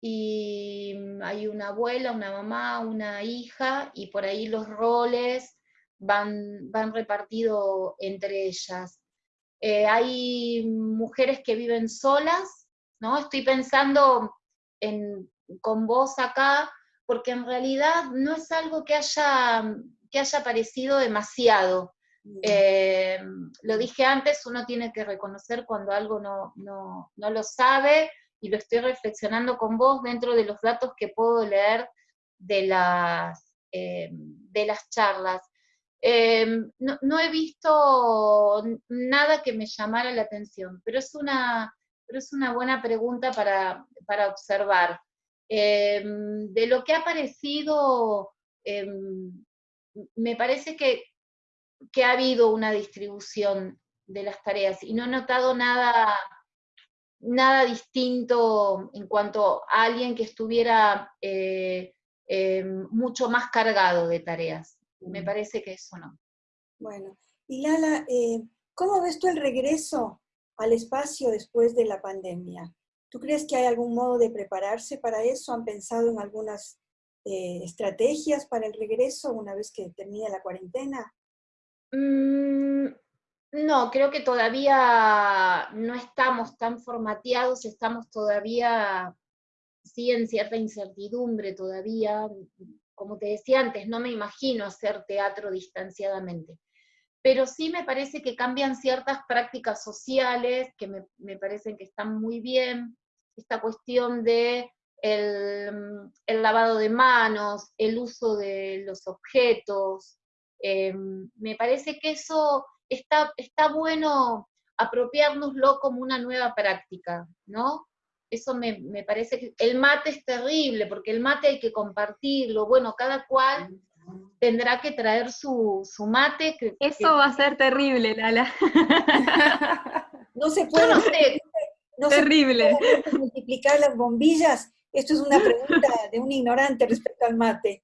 Y hay una abuela, una mamá, una hija, y por ahí los roles van, van repartidos entre ellas. Eh, hay mujeres que viven solas, ¿no? Estoy pensando en, con vos acá, porque en realidad no es algo que haya, que haya aparecido demasiado. Eh, lo dije antes, uno tiene que reconocer cuando algo no, no, no, lo sabe, y lo estoy reflexionando con vos dentro de los datos que puedo leer de las, eh, de las charlas. Em, no, he visto nada que me llamara la atención, pero es una, es una buena pregunta para, observar. Em, de lo que ha aparecido, em, me parece que, que ha habido una distribución de las tareas y no he notado nada, nada distinto en cuanto a alguien que estuviera eh, mucho más cargado de tareas me parece que eso no. Bueno, y Lala, eh, ¿cómo ves tú el regreso al espacio después de la pandemia? ¿Tú crees que hay algún modo de prepararse para eso? ¿Han pensado en algunas eh, estrategias para el regreso una vez que termine la cuarentena? Mm, no, creo que todavía no estamos tan formateados, estamos todavía, sí, en cierta incertidumbre todavía, como te decía antes, no me imagino hacer teatro distanciadamente. Pero sí me parece que cambian ciertas prácticas sociales que me, parecen que están muy bien. Esta cuestión de el, lavado de manos, el uso de los objetos. Em, me parece que eso está, está bueno apropiárnoslo como una nueva práctica, ¿no? eso me, parece que el mate es terrible, porque el mate hay que compartirlo, bueno, cada cual tendrá que traer su, mate. eso va a ser terrible, Lala. no se puede, no terrible. multiplicar las bombillas. Esto es una pregunta de un ignorante respecto al mate.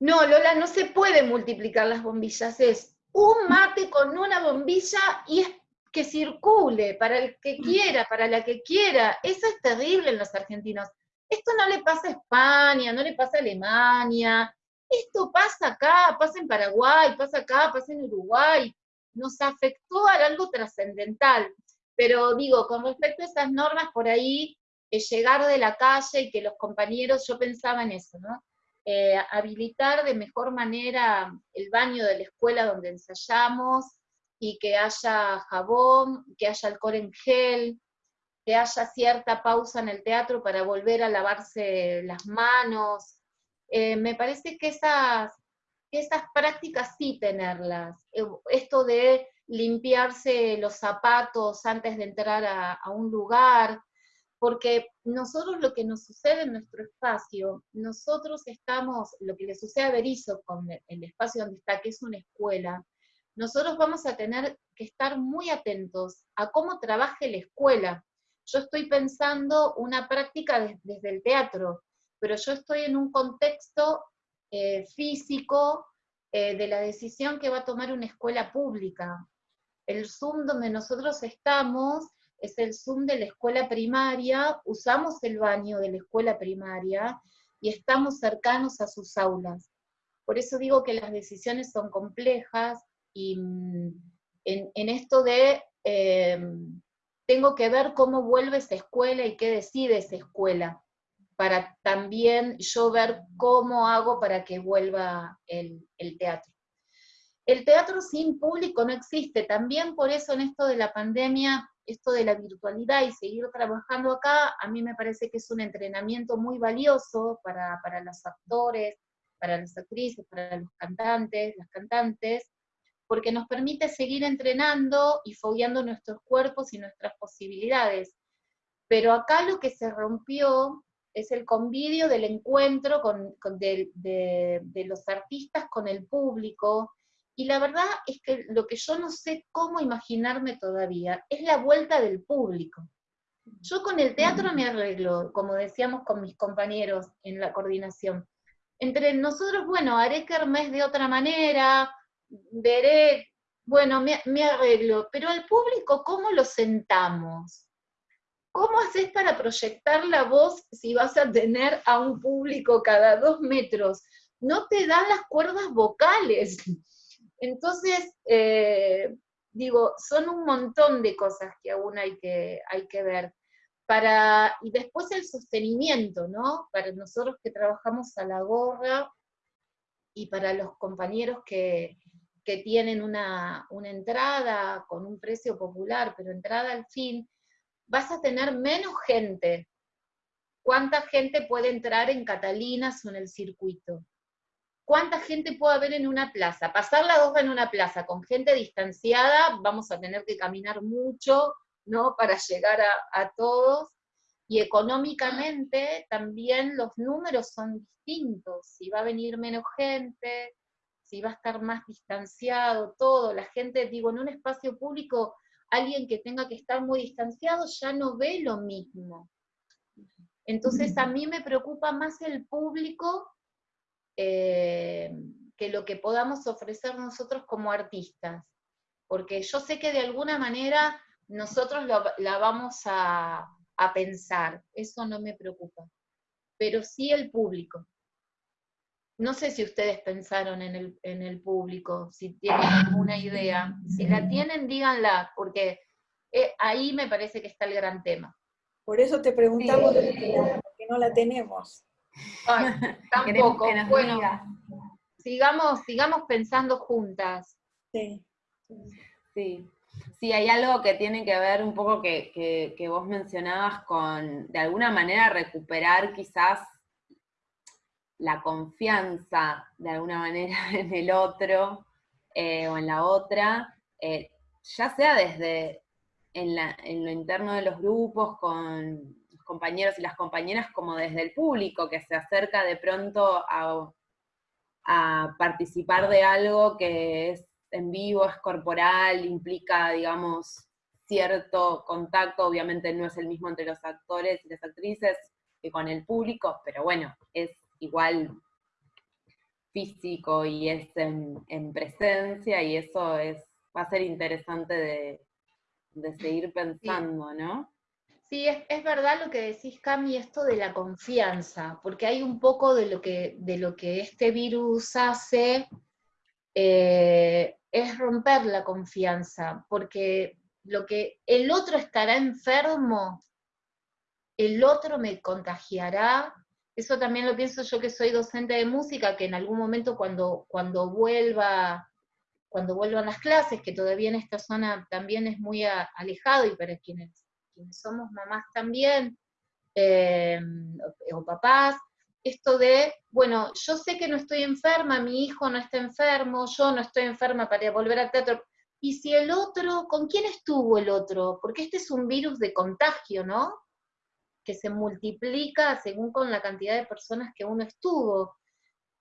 No, Lola, no se puede multiplicar las bombillas, es un mate con una bombilla y es que circule para el que quiera, para la que quiera. Eso es terrible en los argentinos. Esto no le pasa a España, no le pasa a Alemania. Esto pasa acá, pasa en Paraguay, pasa acá, pasa en Uruguay. Nos afectó a algo trascendental. Pero digo, con respecto a esas normas, por ahí, eh, llegar de la calle y que los compañeros, yo pensaba en eso, ¿no? Eh, habilitar de mejor manera el baño de la escuela donde ensayamos, y que haya jabón, que haya alcohol en gel, que haya cierta pausa en el teatro para volver a lavarse las manos. Eh, me parece que esas, prácticas sí tenerlas. Eh, esto de limpiarse los zapatos antes de entrar a, un lugar, porque nosotros lo que nos sucede en nuestro espacio, nosotros estamos, lo que le sucede a Berizo con el espacio donde está, que es una escuela, nosotros vamos a tener que estar muy atentos a cómo trabaje la escuela. Yo estoy pensando una práctica desde el teatro, pero yo estoy en un contexto eh, físico eh, de la decisión que va a tomar una escuela pública. El Zoom donde nosotros estamos es el Zoom de la escuela primaria, usamos el baño de la escuela primaria y estamos cercanos a sus aulas. Por eso digo que las decisiones son complejas y mm, en, esto de em, tengo que ver cómo vuelve esa escuela y qué decide esa escuela para también yo ver cómo hago para que vuelva el, teatro. El teatro sin público no existe, también por eso en esto de la pandemia, esto de la virtualidad y seguir trabajando acá, a mí me parece que es un entrenamiento muy valioso para, para los actores, para las actrices, para los cantantes, las cantantes, porque nos permite seguir entrenando y fogueando nuestros cuerpos y nuestras posibilidades. Pero acá lo que se rompió es el convidio del encuentro de, los artistas con el público, y la verdad es que lo que yo no sé cómo imaginarme todavía es la vuelta del público. Yo con el teatro me arreglo, como decíamos con mis compañeros en la coordinación. Entre nosotros, bueno, haré kermés de otra manera, veré, bueno, me, me arreglo, pero al público, ¿cómo lo sentamos? ¿Cómo haces para proyectar la voz si vas a tener a un público cada dos metros? No te dan las cuerdas vocales. Entonces, eh, digo, son un montón de cosas que aún hay que, hay que ver. Para, y después el sostenimiento, ¿no? Para nosotros que trabajamos a la gorra y para los compañeros que, que tienen una, una entrada con un precio popular, pero entrada al fin, vas a tener menos gente. ¿Cuánta gente puede entrar en Catalinas o en el circuito? ¿Cuánta gente puede haber en una plaza? Pasar la dos en una plaza con gente distanciada, vamos a tener que caminar mucho, ¿no? Para llegar a, a todos. Y económicamente también los números son distintos. Si va a venir menos gente, si va a estar más distanciado, todo. La gente, digo, en un espacio público alguien que tenga que estar muy distanciado ya no ve lo mismo. Entonces a mí me preocupa más el público eh, que lo que podamos ofrecer nosotros como artistas, porque yo sé que de alguna manera nosotros la vamos a, a pensar, eso no me preocupa, pero sí el público. No sé si ustedes pensaron en el, público, si tienen alguna idea. Si la tienen, díganla, porque eh, ahí me parece que está el gran tema. Por eso te preguntamos, porque no la tenemos. tampoco. bueno, sigamos, sigamos pensando juntas. Sí. Sí. Sí, hay algo que tiene que ver un poco que, que vos mencionabas con, de alguna manera, recuperar quizás la confianza de alguna manera en el otro eh, o en la otra, eh, ya sea desde en, lo interno de los grupos, con compañeros y las compañeras, como desde el público que se acerca de pronto a, a participar de algo que es en vivo, es corporal, implica, digamos, cierto contacto, obviamente no es el mismo entre los actores y las actrices que con el público, pero bueno, es igual físico y es en, presencia y eso es, va a ser interesante de, seguir pensando, ¿no? Sí, es, verdad lo que decís, Cami, esto de la confianza, porque hay un poco de lo que, de lo que este virus hace, eh, es romper la confianza, porque lo que el otro estará enfermo, el otro me contagiará, eso también lo pienso yo que soy docente de música, que en algún momento cuando, cuando vuelva, cuando vuelvan las clases, que todavía en esta zona también es muy alejado, y para quienes, somos mamás también, eh, o papás, esto de, bueno, yo sé que no estoy enferma, mi hijo no está enfermo, yo no estoy enferma para volver al teatro. Y si el otro, ¿con quién estuvo el otro? Porque este es un virus de contagio, ¿no? Que se multiplica según con la cantidad de personas que uno estuvo.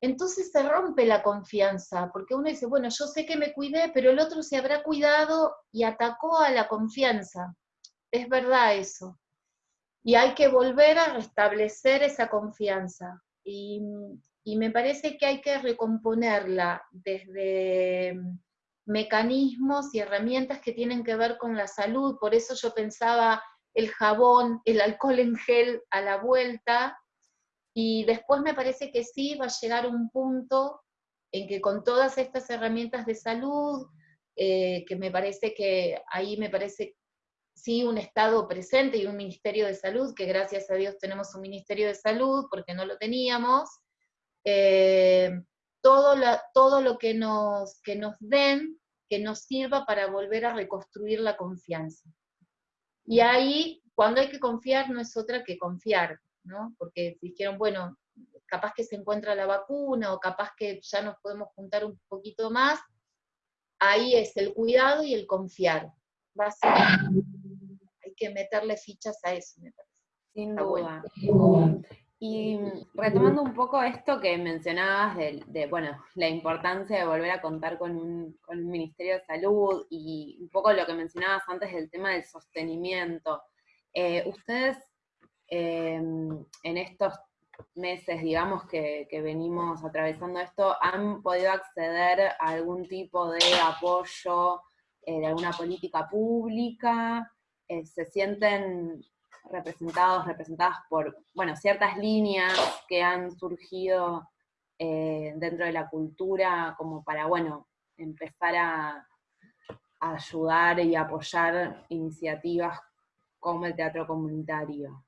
Entonces se rompe la confianza, porque uno dice, bueno, yo sé que me cuidé, pero el otro se habrá cuidado y atacó a la confianza. Es verdad eso. Y hay que volver a restablecer esa confianza. Y, me parece que hay que recomponerla desde mecanismos y herramientas que tienen que ver con la salud. Por eso yo pensaba el jabón, el alcohol en gel a la vuelta. Y después me parece que sí va a llegar un punto en que con todas estas herramientas de salud, eh, que me parece que ahí me parece sí un Estado presente y un Ministerio de Salud, que gracias a Dios tenemos un Ministerio de Salud, porque no lo teníamos, eh, todo, todo, lo que nos, que nos den, que nos sirva para volver a reconstruir la confianza. Y ahí, cuando hay que confiar, no es otra que confiar, ¿no? Porque dijeron, bueno, capaz que se encuentra la vacuna, o capaz que ya nos podemos juntar un poquito más, ahí es el cuidado y el confiar. Básicamente que meterle fichas a eso, me parece. Sin duda. Y retomando un poco esto que mencionabas de, bueno, la importancia de volver a contar con un, Ministerio de Salud y un poco lo que mencionabas antes del tema del sostenimiento. Eh, ustedes em, en estos meses, digamos, que, venimos atravesando esto, ¿han podido acceder a algún tipo de apoyo eh, de alguna política pública? Eh, se sienten representados, representadas por, bueno, ciertas líneas que han surgido eh, dentro de la cultura como para, bueno, empezar a, ayudar y apoyar iniciativas como el teatro comunitario?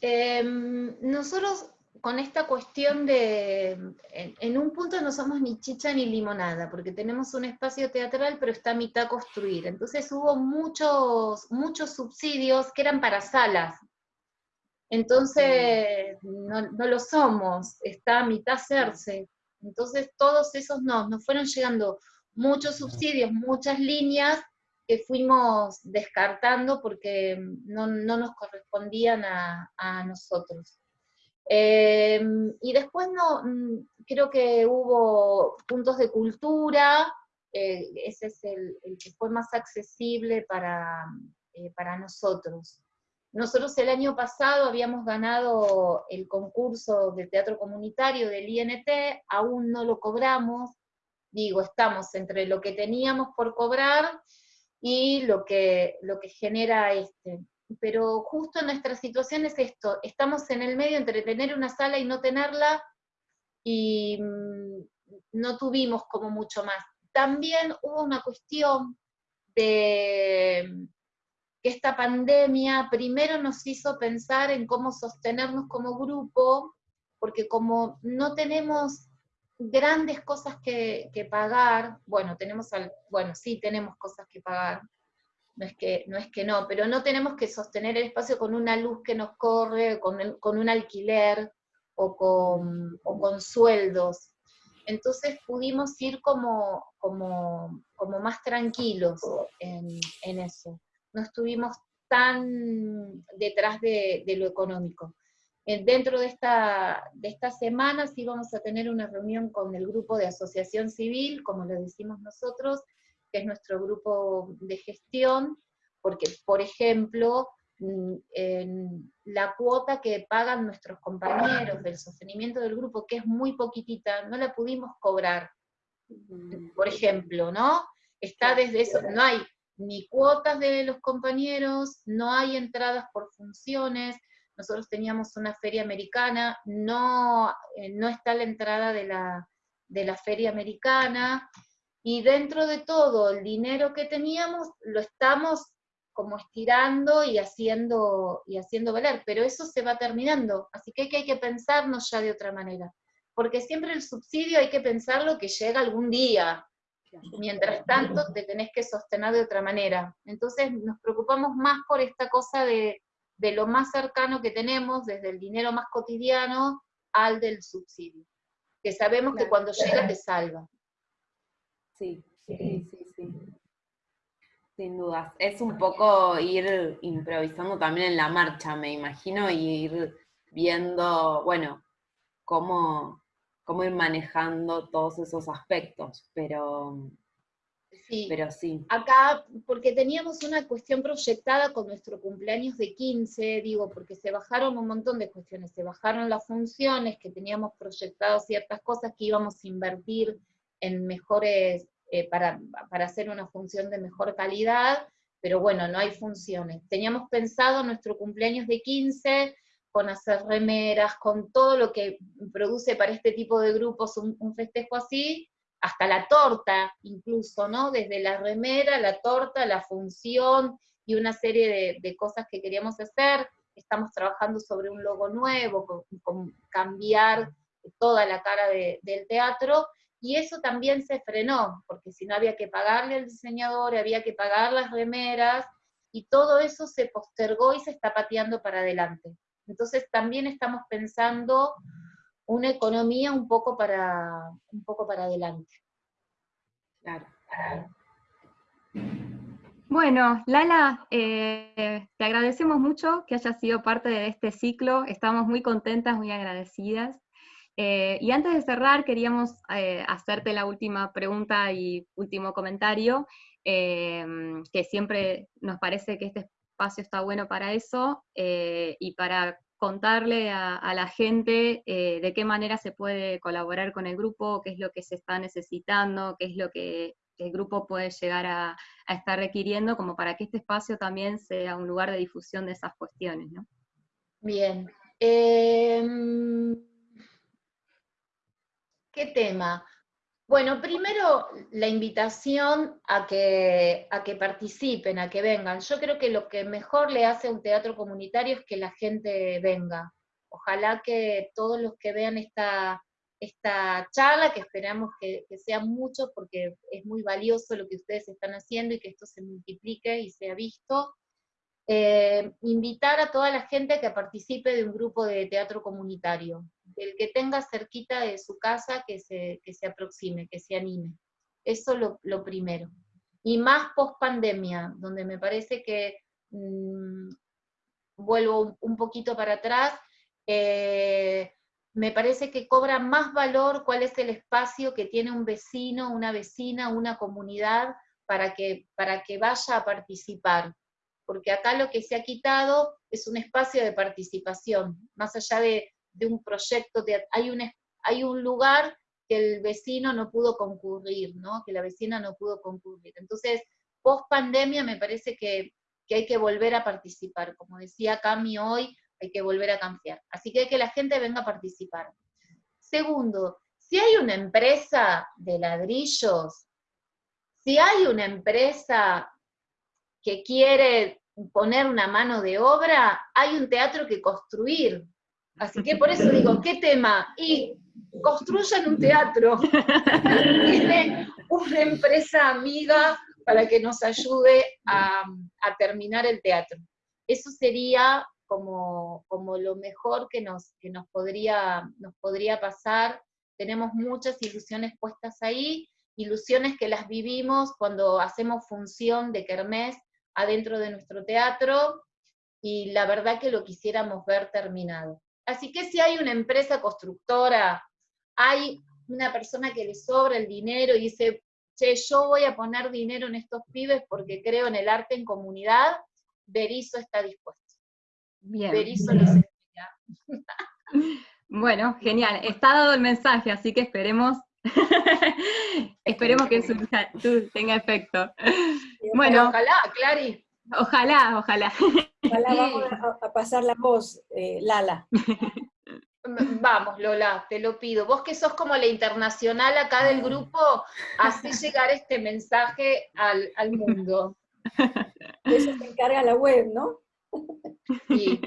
Em, nosotros con esta cuestión de, en, un punto no somos ni chicha ni limonada, porque tenemos un espacio teatral, pero está a mitad construir. Entonces hubo muchos, muchos subsidios que eran para salas. Entonces no, lo somos, está a mitad hacerse. Entonces todos esos no, nos fueron llegando muchos subsidios, muchas líneas que fuimos descartando porque no, nos correspondían a nosotros. Em, y después no, mm, creo que hubo puntos de cultura, eh, ese es el, que fue más accesible para, eh, para nosotros. Nosotros el año pasado habíamos ganado el concurso de teatro comunitario del INT, aún no lo cobramos, digo, estamos entre lo que teníamos por cobrar y lo que, lo que genera este pero justo nuestra situación es esto, estamos en el medio entre tener una sala y no tenerla, y mm, no tuvimos como mucho más. También hubo una cuestión de que esta pandemia primero nos hizo pensar en cómo sostenernos como grupo, porque como no tenemos grandes cosas que, pagar, bueno, tenemos bueno, sí tenemos cosas que pagar, no es, que, no es que no, pero no tenemos que sostener el espacio con una luz que nos corre, con, un alquiler o con, sueldos. Entonces pudimos ir como, más tranquilos en, eso. No estuvimos tan detrás de, de lo económico. Eh, dentro de esta, de esta semana sí vamos a tener una reunión con el grupo de asociación civil, como lo decimos nosotros, que es nuestro grupo de gestión, porque, por ejemplo, mm, la cuota que pagan nuestros compañeros del sostenimiento del grupo, que es muy poquitita, no la pudimos cobrar, por ejemplo, ¿no? Está desde eso, no hay ni cuotas de los compañeros, no hay entradas por funciones, nosotros teníamos una feria americana, no, eh, no está la entrada de la, de la feria americana, y dentro de todo el dinero que teníamos lo estamos como estirando y haciendo, y haciendo valer, pero eso se va terminando, así que hay que pensarnos ya de otra manera, porque siempre el subsidio hay que pensarlo que llega algún día, mientras tanto te tenés que sostener de otra manera, entonces nos preocupamos más por esta cosa de, de lo más cercano que tenemos, desde el dinero más cotidiano al del subsidio, que sabemos que cuando llega te salva. Sí, sí, sí, sí. Sin dudas. Es un poco ir improvisando también en la marcha, me imagino, y ir viendo, bueno, cómo, cómo ir manejando todos esos aspectos, pero Sí. Pero sí. Acá, porque teníamos una cuestión proyectada con nuestro cumpleaños de 15, digo, porque se bajaron un montón de cuestiones, se bajaron las funciones, que teníamos proyectado ciertas cosas que íbamos a invertir en mejores, eh, para, para hacer una función de mejor calidad, pero bueno, no hay funciones. Teníamos pensado nuestro cumpleaños de 15 con hacer remeras, con todo lo que produce para este tipo de grupos un festejo así, hasta la torta incluso, ¿no? Desde la remera, la torta, la función y una serie de, cosas que queríamos hacer. Estamos trabajando sobre un logo nuevo, con, cambiar toda la cara del teatro, y eso también se frenó, porque si no había que pagarle al diseñador, había que pagar las remeras, y todo eso se postergó y se está pateando para adelante. Entonces también estamos pensando una economía un poco para, un poco para adelante. Claro. Bueno, Lala, eh, te agradecemos mucho que hayas sido parte de este ciclo, estamos muy contentas, muy agradecidas. Eh, y antes de cerrar, queríamos eh, hacerte la última pregunta y último comentario, que siempre nos parece que este espacio está bueno para eso, y para contarle a, la gente eh, de qué manera se puede colaborar con el grupo, qué es lo que se está necesitando, qué es lo que el grupo puede llegar a, estar requiriendo, como para que este espacio también sea un lugar de difusión de esas cuestiones. ¿no? Bien. ¿Qué tema? Bueno, primero la invitación a que, a que participen, a que vengan. Yo creo que lo que mejor le hace a un teatro comunitario es que la gente venga. Ojalá que todos los que vean esta, esta charla, que esperamos que, que sea mucho porque es muy valioso lo que ustedes están haciendo y que esto se multiplique y sea visto, eh, invitar a toda la gente que participe de un grupo de teatro comunitario, el que tenga cerquita de su casa que se, se aproxime, que se anime. Eso lo, lo primero. Y más post pandemia, donde me parece que, mm, vuelvo un, poquito para atrás, eh, me parece que cobra más valor cuál es el espacio que tiene un vecino, una vecina, una comunidad para que, para que vaya a participar porque acá lo que se ha quitado es un espacio de participación, más allá de, un proyecto, hay, un, hay un lugar que el vecino no pudo concurrir, ¿no? que la vecina no pudo concurrir. Entonces, post pandemia me parece que, hay que volver a participar, como decía Cami hoy, hay que volver a cambiar. Así que hay que la gente venga a participar. Segundo, si hay una empresa de ladrillos, si hay una empresa que quiere poner una mano de obra, hay un teatro que construir. Así que por eso digo, ¿qué tema? Y construyan un teatro. Tiene una empresa amiga para que nos ayude a, terminar el teatro. Eso sería como, como lo mejor que, nos, que nos, podría, nos podría pasar. Tenemos muchas ilusiones puestas ahí, ilusiones que las vivimos cuando hacemos función de Kermés adentro de nuestro teatro y la verdad que lo quisiéramos ver terminado. Así que si hay una empresa constructora, hay una persona que le sobra el dinero y dice, che, yo voy a poner dinero en estos pibes porque creo en el arte en comunidad, Berizo está dispuesto. Bien. Berizo les Bueno, genial. Está dado el mensaje, así que esperemos Esperemos que eso tenga efecto. Bueno, ojalá, Clary. Ojalá, ojalá. Ojalá vamos a, pasar la voz, eh, Lala. Vamos, Lola, te lo pido. Vos que sos como la internacional acá del grupo, así llegar este mensaje al, al mundo. eso se encarga la web, ¿no? Sí.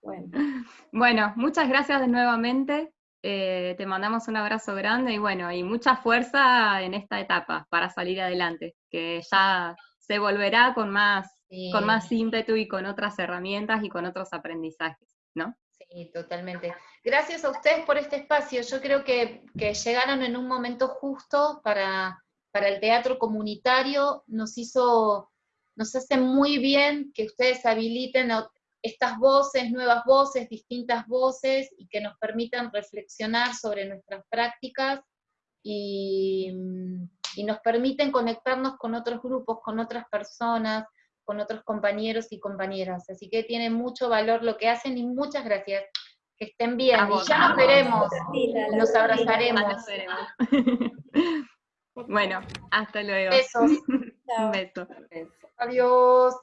Bueno. bueno, muchas gracias de nuevamente. Eh, te mandamos un abrazo grande y bueno, y mucha fuerza en esta etapa para salir adelante, que ya se volverá con más, con más ímpetu y con otras herramientas y con otros aprendizajes, ¿no? Sí, totalmente. Gracias a ustedes por este espacio. Yo creo que, llegaron en un momento justo para, para el teatro comunitario. Nos hizo, nos hace muy bien que ustedes habiliten estas voces, nuevas voces, distintas voces, y que nos permitan reflexionar sobre nuestras prácticas y, y nos permiten conectarnos con otros grupos, con otras personas, con otros compañeros y compañeras. Así que tiene mucho valor lo que hacen y muchas gracias. Que estén bien. y ya nos veremos. Nos abrazaremos. bueno, hasta luego. Besos. Un beso. Adiós.